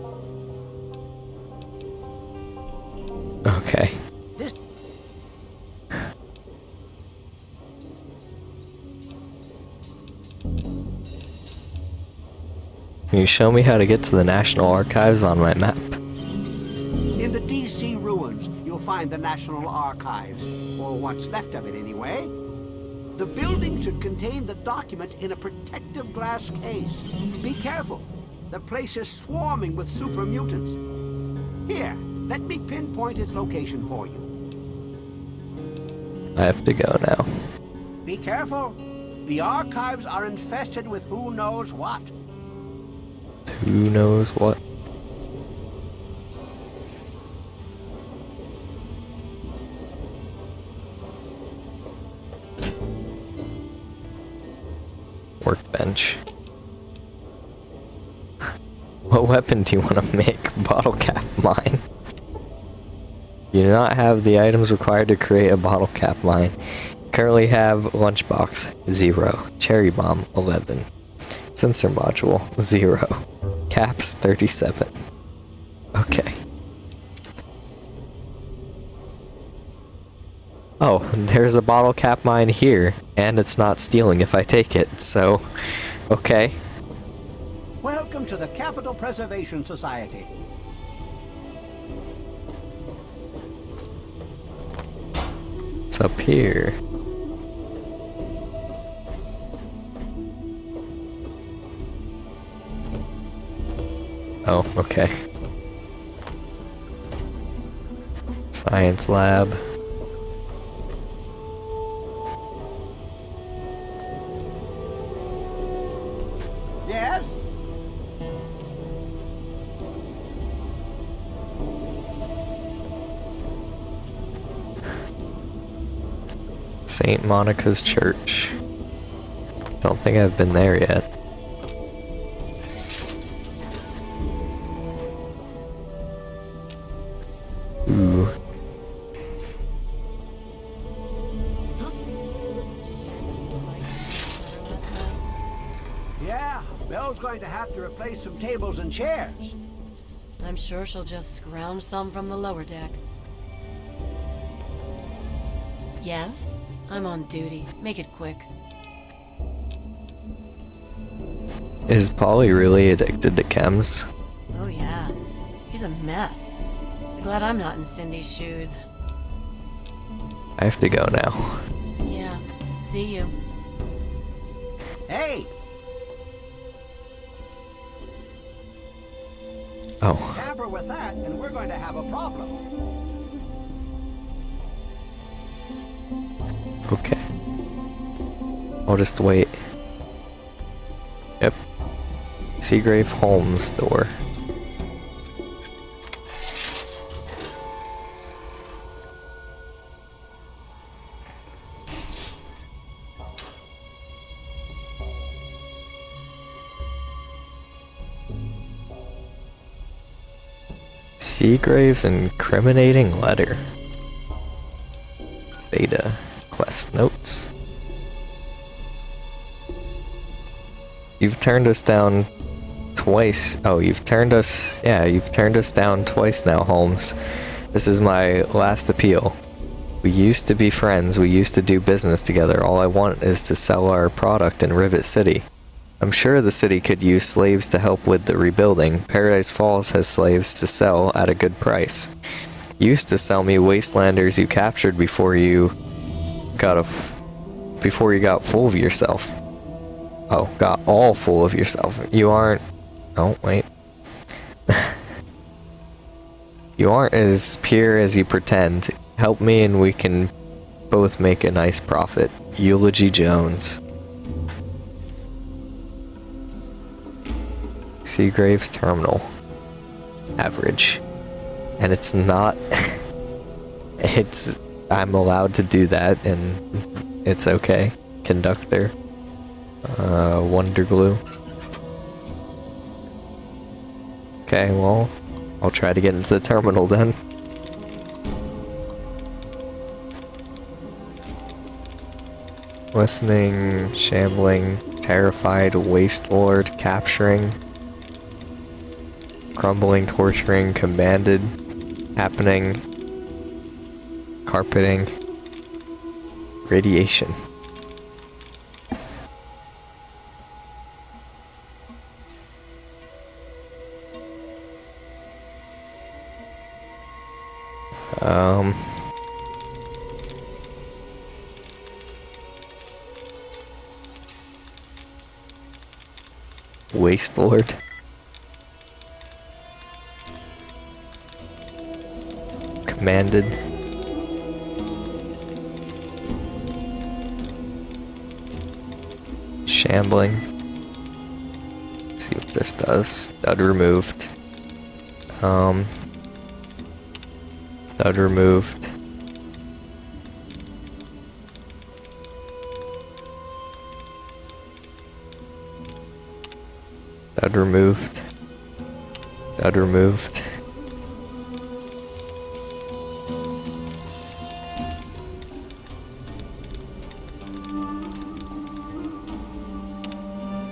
Okay. You show me how to get to the National Archives on my map?
In the D.C. ruins, you'll find the National Archives, or what's left of it anyway. The building should contain the document in a protective glass case. Be careful. The place is swarming with super mutants. Here, let me pinpoint its location for you.
I have to go now.
Be careful. The archives are infested with who knows what.
Who knows what? Workbench. What weapon do you want to make? Bottle cap mine. You do not have the items required to create a bottle cap mine. Currently have lunchbox 0, cherry bomb 11, sensor module 0, caps 37. Okay. Oh, there's a bottle cap mine here, and it's not stealing if I take it, so okay.
Welcome to the Capital Preservation Society.
It's up here. Oh, okay. Science lab.
Yes?
St. Monica's Church. Don't think I've been there yet.
And chairs.
I'm sure she'll just scrounge some from the lower deck. Yes? I'm on duty. Make it quick.
Is Paulie really addicted to chems?
Oh yeah. He's a mess. I'm glad I'm not in Cindy's shoes.
I have to go now.
Yeah. See you.
Hey!
Oh.
Tamper with that, and we're going to have a problem.
Okay. I'll just wait. Yep. Seagrave Holmes door. Seagrave's incriminating letter. Beta quest notes. You've turned us down twice. Oh, you've turned us. Yeah, you've turned us down twice now, Holmes. This is my last appeal. We used to be friends. We used to do business together. All I want is to sell our product in Rivet City. I'm sure the city could use slaves to help with the rebuilding. Paradise Falls has slaves to sell at a good price. Used to sell me wastelanders you captured before you got a before you got full of yourself. Oh, got all full of yourself. You aren't. Oh, wait. you aren't as pure as you pretend. Help me and we can both make a nice profit. Eulogy Jones. Seagraves Terminal. Average. And it's not. it's. I'm allowed to do that and it's okay. Conductor. Uh, Wonder Glue. Okay, well, I'll try to get into the terminal then. Listening, shambling, terrified, waste lord, capturing, crumbling, torturing, commanded, happening, carpeting, radiation. Um. Waste Lord. Commanded. Shambling. see what this does. Dud removed. Um. Dud removed. Dud removed. Dud removed.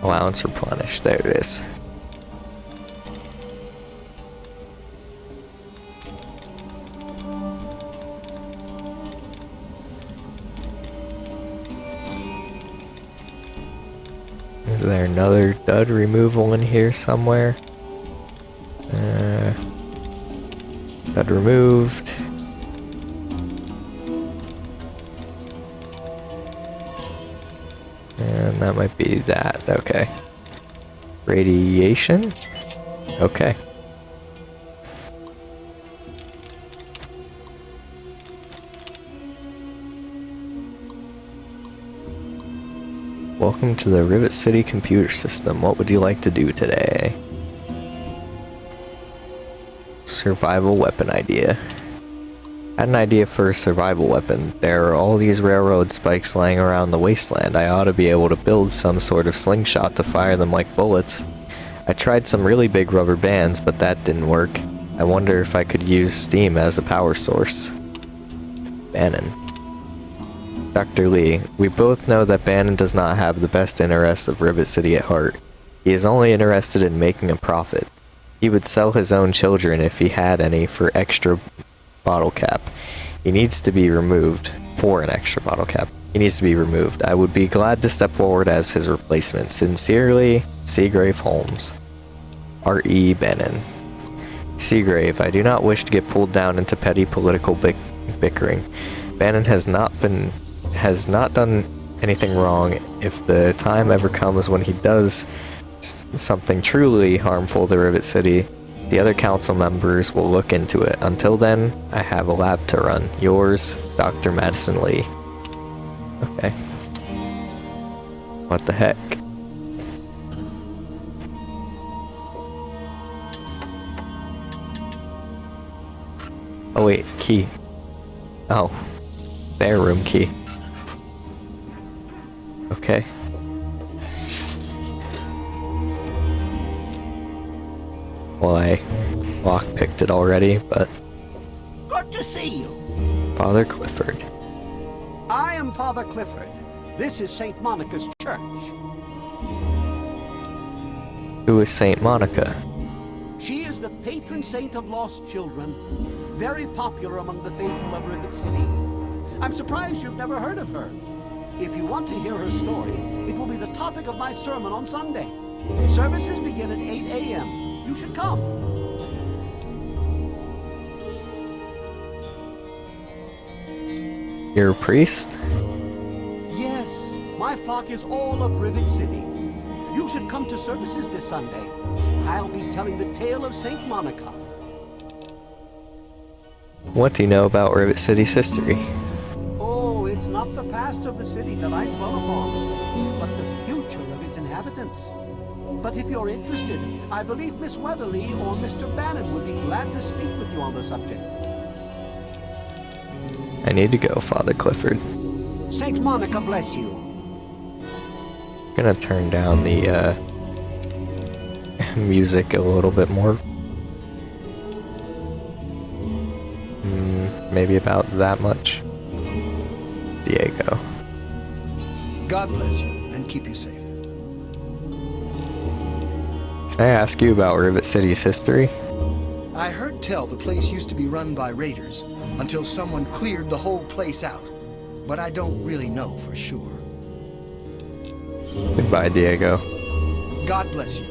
Allowance replenished. There it is. Is there another dud removal in here somewhere? Uh, dud removed. And that might be that. Okay. Radiation? Okay. Welcome to the Rivet City computer system. What would you like to do today? Survival weapon idea. Had an idea for a survival weapon. There are all these railroad spikes lying around the wasteland. I ought to be able to build some sort of slingshot to fire them like bullets. I tried some really big rubber bands, but that didn't work. I wonder if I could use steam as a power source. Bannon. Dr. Li, we both know that Bannon does not have the best interests of Rivet City at heart. He is only interested in making a profit. He would sell his own children if he had any for extra bottle cap. He needs to be removed for an extra bottle cap. He needs to be removed. I would be glad to step forward as his replacement. Sincerely, Seagrave Holmes. R.E. Bannon. Seagrave, I do not wish to get pulled down into petty political bick bickering. Bannon has not been has not done anything wrong. If the time ever comes when he does something truly harmful to Rivet City, the other council members will look into it. Until then, I have a lab to run. Yours, Dr. Madison Li. Okay. What the heck? Oh wait, key. Oh. Their room key. Okay. Well, I lockpicked it already, but
Good to see you.
Father Clifford.
I am Father Clifford. This is St. Monica's church.
Who is Saint Monica?
She is the patron saint of lost children, very popular among the faithful of Rivet City. I'm surprised you've never heard of her. If you want to hear her story, it will be the topic of my sermon on Sunday. Services begin at 8 a.m. You should come.
You're a priest?
Yes, my flock is all of Rivet City. You should come to services this Sunday. I'll be telling the tale of St. Monica.
What do you know about Rivet City's history?
Oh, it's not the past of the city that I dwell upon, but the future of its inhabitants. But if you're interested, I believe Miss Weatherly or Mr. Bannon would be glad to speak with you on the subject.
I need to go, Father Clifford.
Saint Monica bless you.
I'm gonna turn down the uh, music a little bit more. Mm, maybe about that much. Diego.
God bless you and keep you safe.
Can I ask you about Rivet City's history?
I heard tell the place used to be run by raiders until someone cleared the whole place out. But I don't really know for sure.
Goodbye, Diego.
God bless you.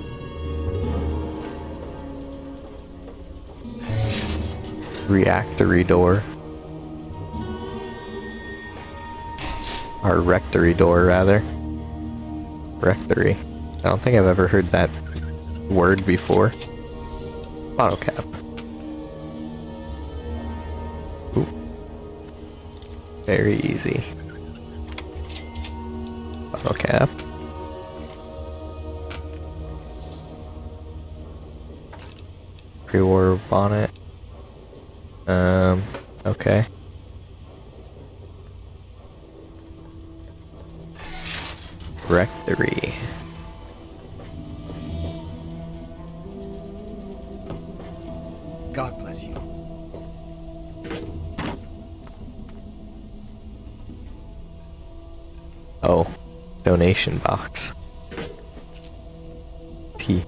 Reactory door. Or rectory door, rather. Rectory. I don't think I've ever heard that word before. Bottle cap. Ooh. Very easy. Bottle cap. Pre-war bonnet. Um, okay. Rectory. Oh, donation box. T.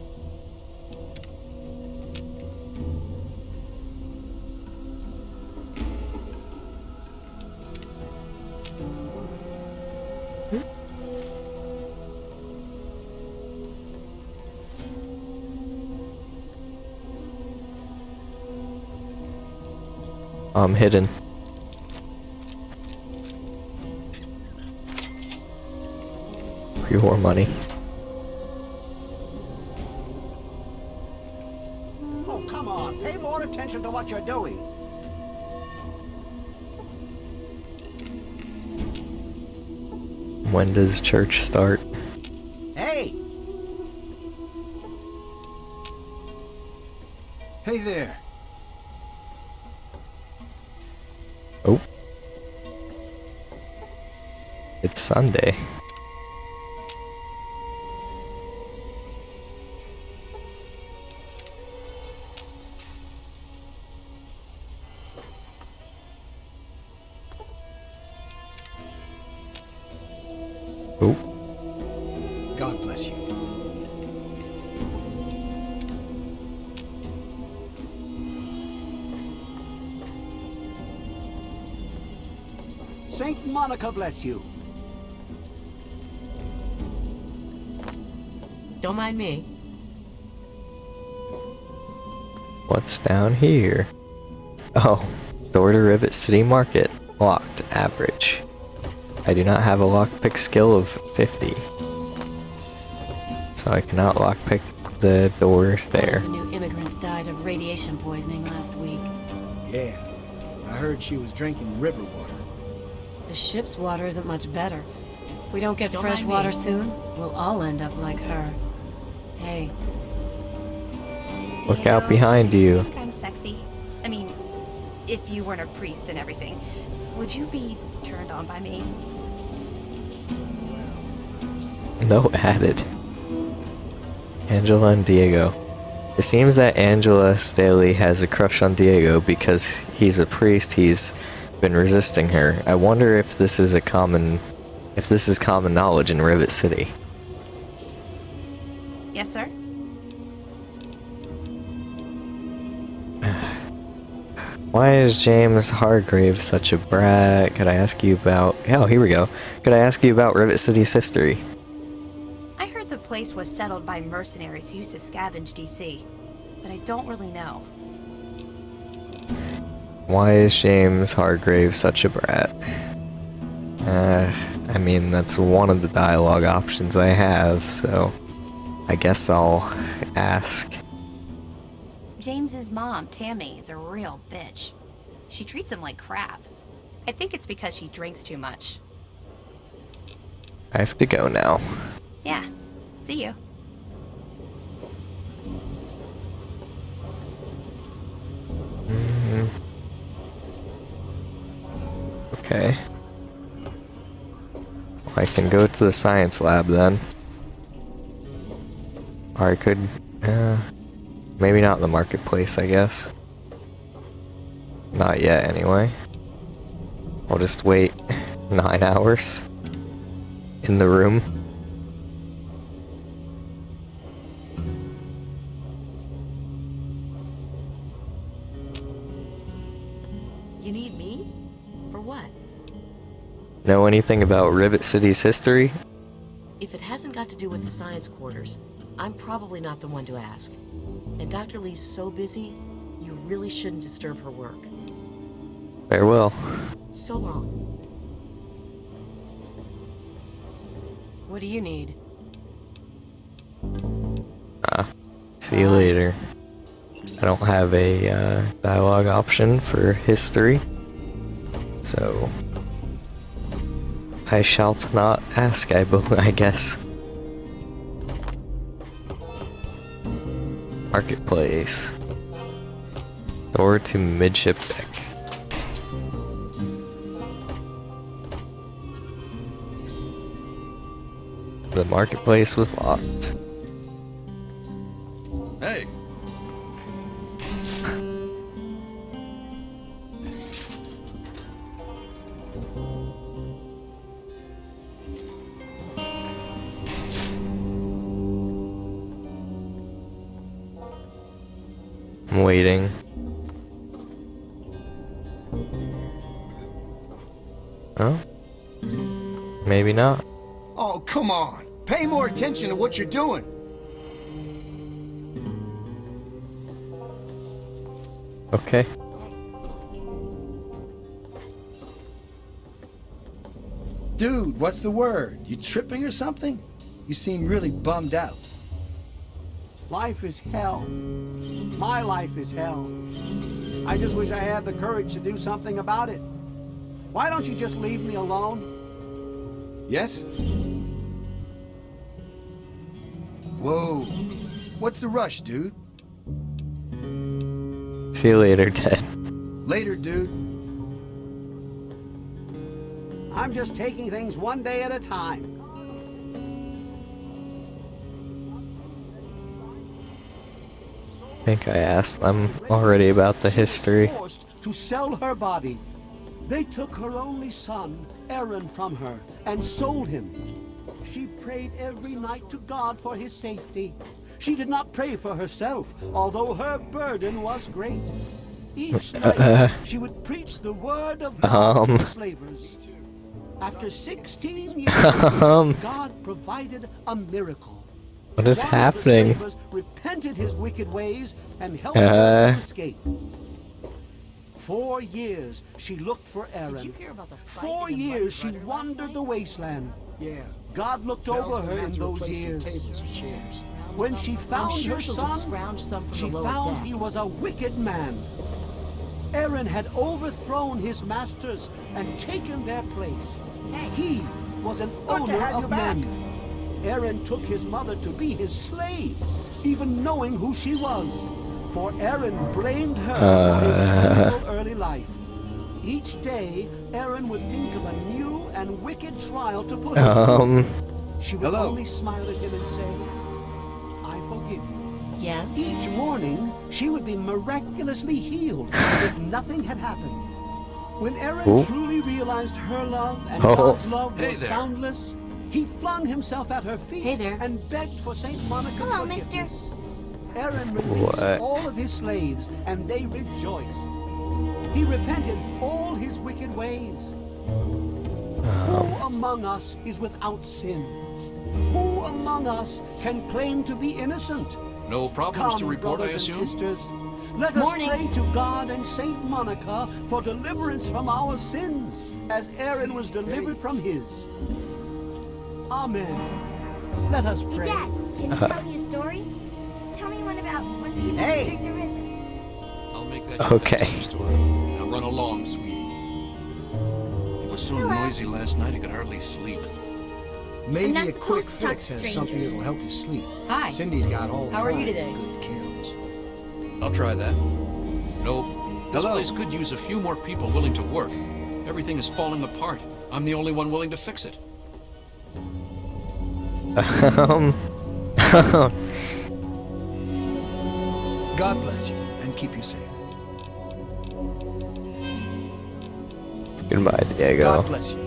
I'm hidden. Pre-war money.
Oh, come on. Pay more attention to what you're doing.
When does church start?
Hey!
Hey there.
Oh. It's Sunday.
Saint Monica bless you.
Don't mind me.
What's down here? Oh, door to Rivet City Market. Locked. Average. I do not have a lockpick skill of 50. So I cannot lockpick the door there.
The new immigrants died of radiation poisoning last week.
Yeah. I heard she was drinking river water.
The ship's water isn't much better. If we don't get
Don't
fresh
mind me.
water soon, we'll all end up like her. Hey,
Look out behind you.
I think I'm sexy. I mean, if you weren't a priest and everything, would you be turned on by me?
No added. Angela and Diego. It seems that Angela Staley has a crush on Diego because he's a priest. He's been resisting her. I wonder if this is a common, if this is common knowledge in Rivet City.
Yes, sir?
Why is James Hargrave such a brat? Could I ask you about? Oh, here we go. Could I ask you about Rivet City's history?
I heard the place was settled by mercenaries who used to scavenge DC, but I don't really know.
Why is James Hargrave such a brat? Uh, I mean, that's one of the dialogue options I have, so I guess I'll ask.
James's mom, Tammy, is a real bitch. She treats him like crap. I think it's because she drinks too much.
I have to go now.
Yeah. See you.
Mhm. Okay. I can go to the science lab then. Or I could, uh, maybe not in the marketplace, I guess. Not yet, anyway. I'll just wait nine hours in the room. Know anything about Rivet City's history?
If it hasn't got to do with the science quarters, I'm probably not the one to ask. And Dr. Li's so busy, you really shouldn't disturb her work.
Farewell.
So long.
what do you need?
Ah, see you later. I don't have a uh, dialogue option for history, so I shall not ask. I, I guess. Marketplace. Door to midship deck. The marketplace was locked.
Hey,
I'm waiting. Oh? Maybe not.
Oh, come on. Pay more attention to what you're doing.
Okay.
Dude, what's the word? You tripping or something? You seem really bummed out.
Life is hell. My life is hell. I just wish I had the courage to do something about it. Why don't you just leave me alone?
Yes? Whoa. What's the rush, dude?
See you later, Ted.
Later, dude.
I'm just taking things one day at a time.
Think I asked them already about the history.
To sell her body. They took her only son, Aaron, from her and sold him. She prayed every night to God for his safety. She did not pray for herself, although her burden was great. Each night,
Uh,
she would preach the word of God
um.
to slavers. After 16 years,
Um.
God provided a miracle.
What is
One of the
happening?
slavers repented his wicked ways and helped
Uh.
escape. Four years she looked for Aaron.
you hear about the
Four years she
Muddy Rudder last
wandered the wasteland.
Yeah.
God looked
Mel's
over her
have
in those years.
tables and chairs.
When she found
sure
her son,
some from
she
the
found
deck.
he was a wicked man. Aaron had overthrown his masters and taken their place. He was an
Good
owner
have you
of
back.
men. Aaron took his mother to be his slave, even knowing who she was. For Aaron blamed her for his
Uh.
early life. Each day, Aaron would think of a new and wicked trial to put him
Um.
through. She would
Hello.
only smile at him and say, I forgive you.
Yes?
Each morning, she would be miraculously healed as if nothing had happened. When Aaron
Ooh.
truly realized her love and
Oh.
God's love was
there.
boundless, he flung himself at her feet
Hey there.
and begged for St. Monica's
Hello, mister.
forgiveness. Aaron released
What?
all of his slaves, and they rejoiced. He repented all his wicked ways. Who um. among us is without sin? Who among us can claim to be innocent?
No problems
Come,
to report, I
brothers and
assume?
sisters, let
Morning.
us pray to God and Saint Monica for deliverance from our sins, as Aaron was delivered from his. Amen. Let us
Hey,
pray.
Dad, can you tell me a story? Tell me one about when people
Hey.
drink the river.
I'll make that
Okay.
story. Now run along, sweetie. It was so noisy last night I could hardly sleep.
Maybe a quick
supposed to talk
fix
to
has something that'll help you sleep.
Hi.
Cindy's got all
How are you
kinds of
today?
good cures.
I'll try that. Nope. This
Hello.
place could use a few more people willing to work. Everything is falling apart. I'm the only one willing to fix it.
Um.
God bless you and keep you safe.
Goodbye, Diego.
God bless you.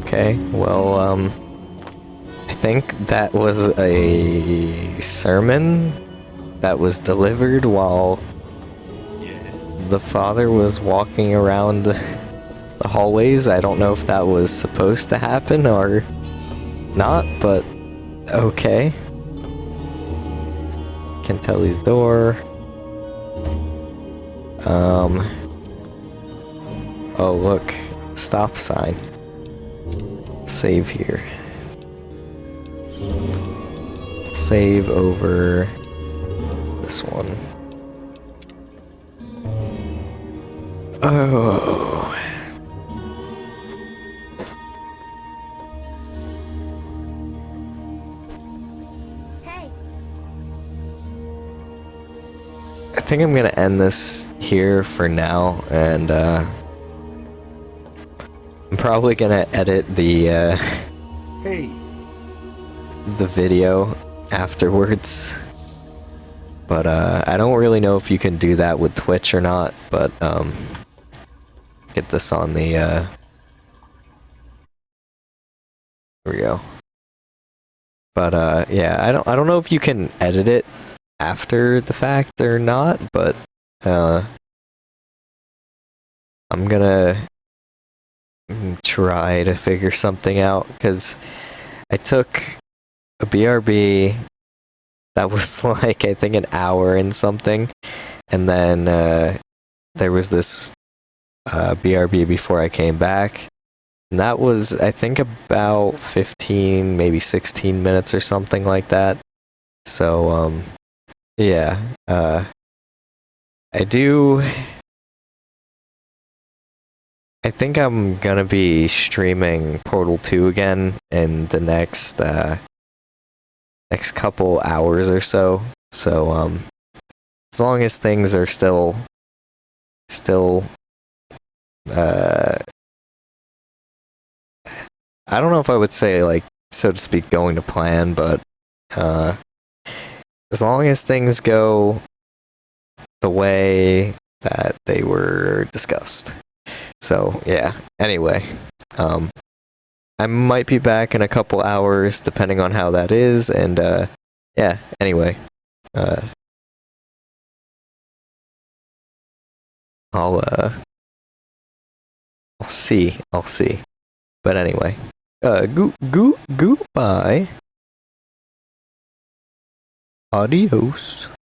Okay, well, um, I think that was a sermon that was delivered while the father was walking around the, hallways. I don't know if that was supposed to happen or not, but okay. Cantelli's door. Um. Oh, look. Stop sign. Save here. Save over this one. Oh.
Hey,
I think I'm gonna end this here for now, and uh, I'm probably gonna edit the uh,
Hey,
the video afterwards. But uh, I don't really know if you can do that with Twitch or not. But um, get this on the. Uh, here we go. But uh, yeah, I don't I don't know if you can edit it after the fact or not. But uh, I'm gonna mm, try to figure something out because I took a BRB that was like I think an hour and something, and then uh, there was this uh, BRB before I came back, and that was I think about 15, maybe 16 minutes or something like that. So um, yeah, uh, I do. I think I'm gonna be streaming Portal 2 again in the next uh, next couple hours or so. So um, as long as things are still still uh, I don't know if I would say like so to speak going to plan, but uh, as long as things go the way that they were discussed. So yeah. Anyway, um, I might be back in a couple hours, depending on how that is, and uh, yeah. Anyway, uh, I'll uh I'll see. I'll see. But anyway. Uh goo goo goodbye. Adios.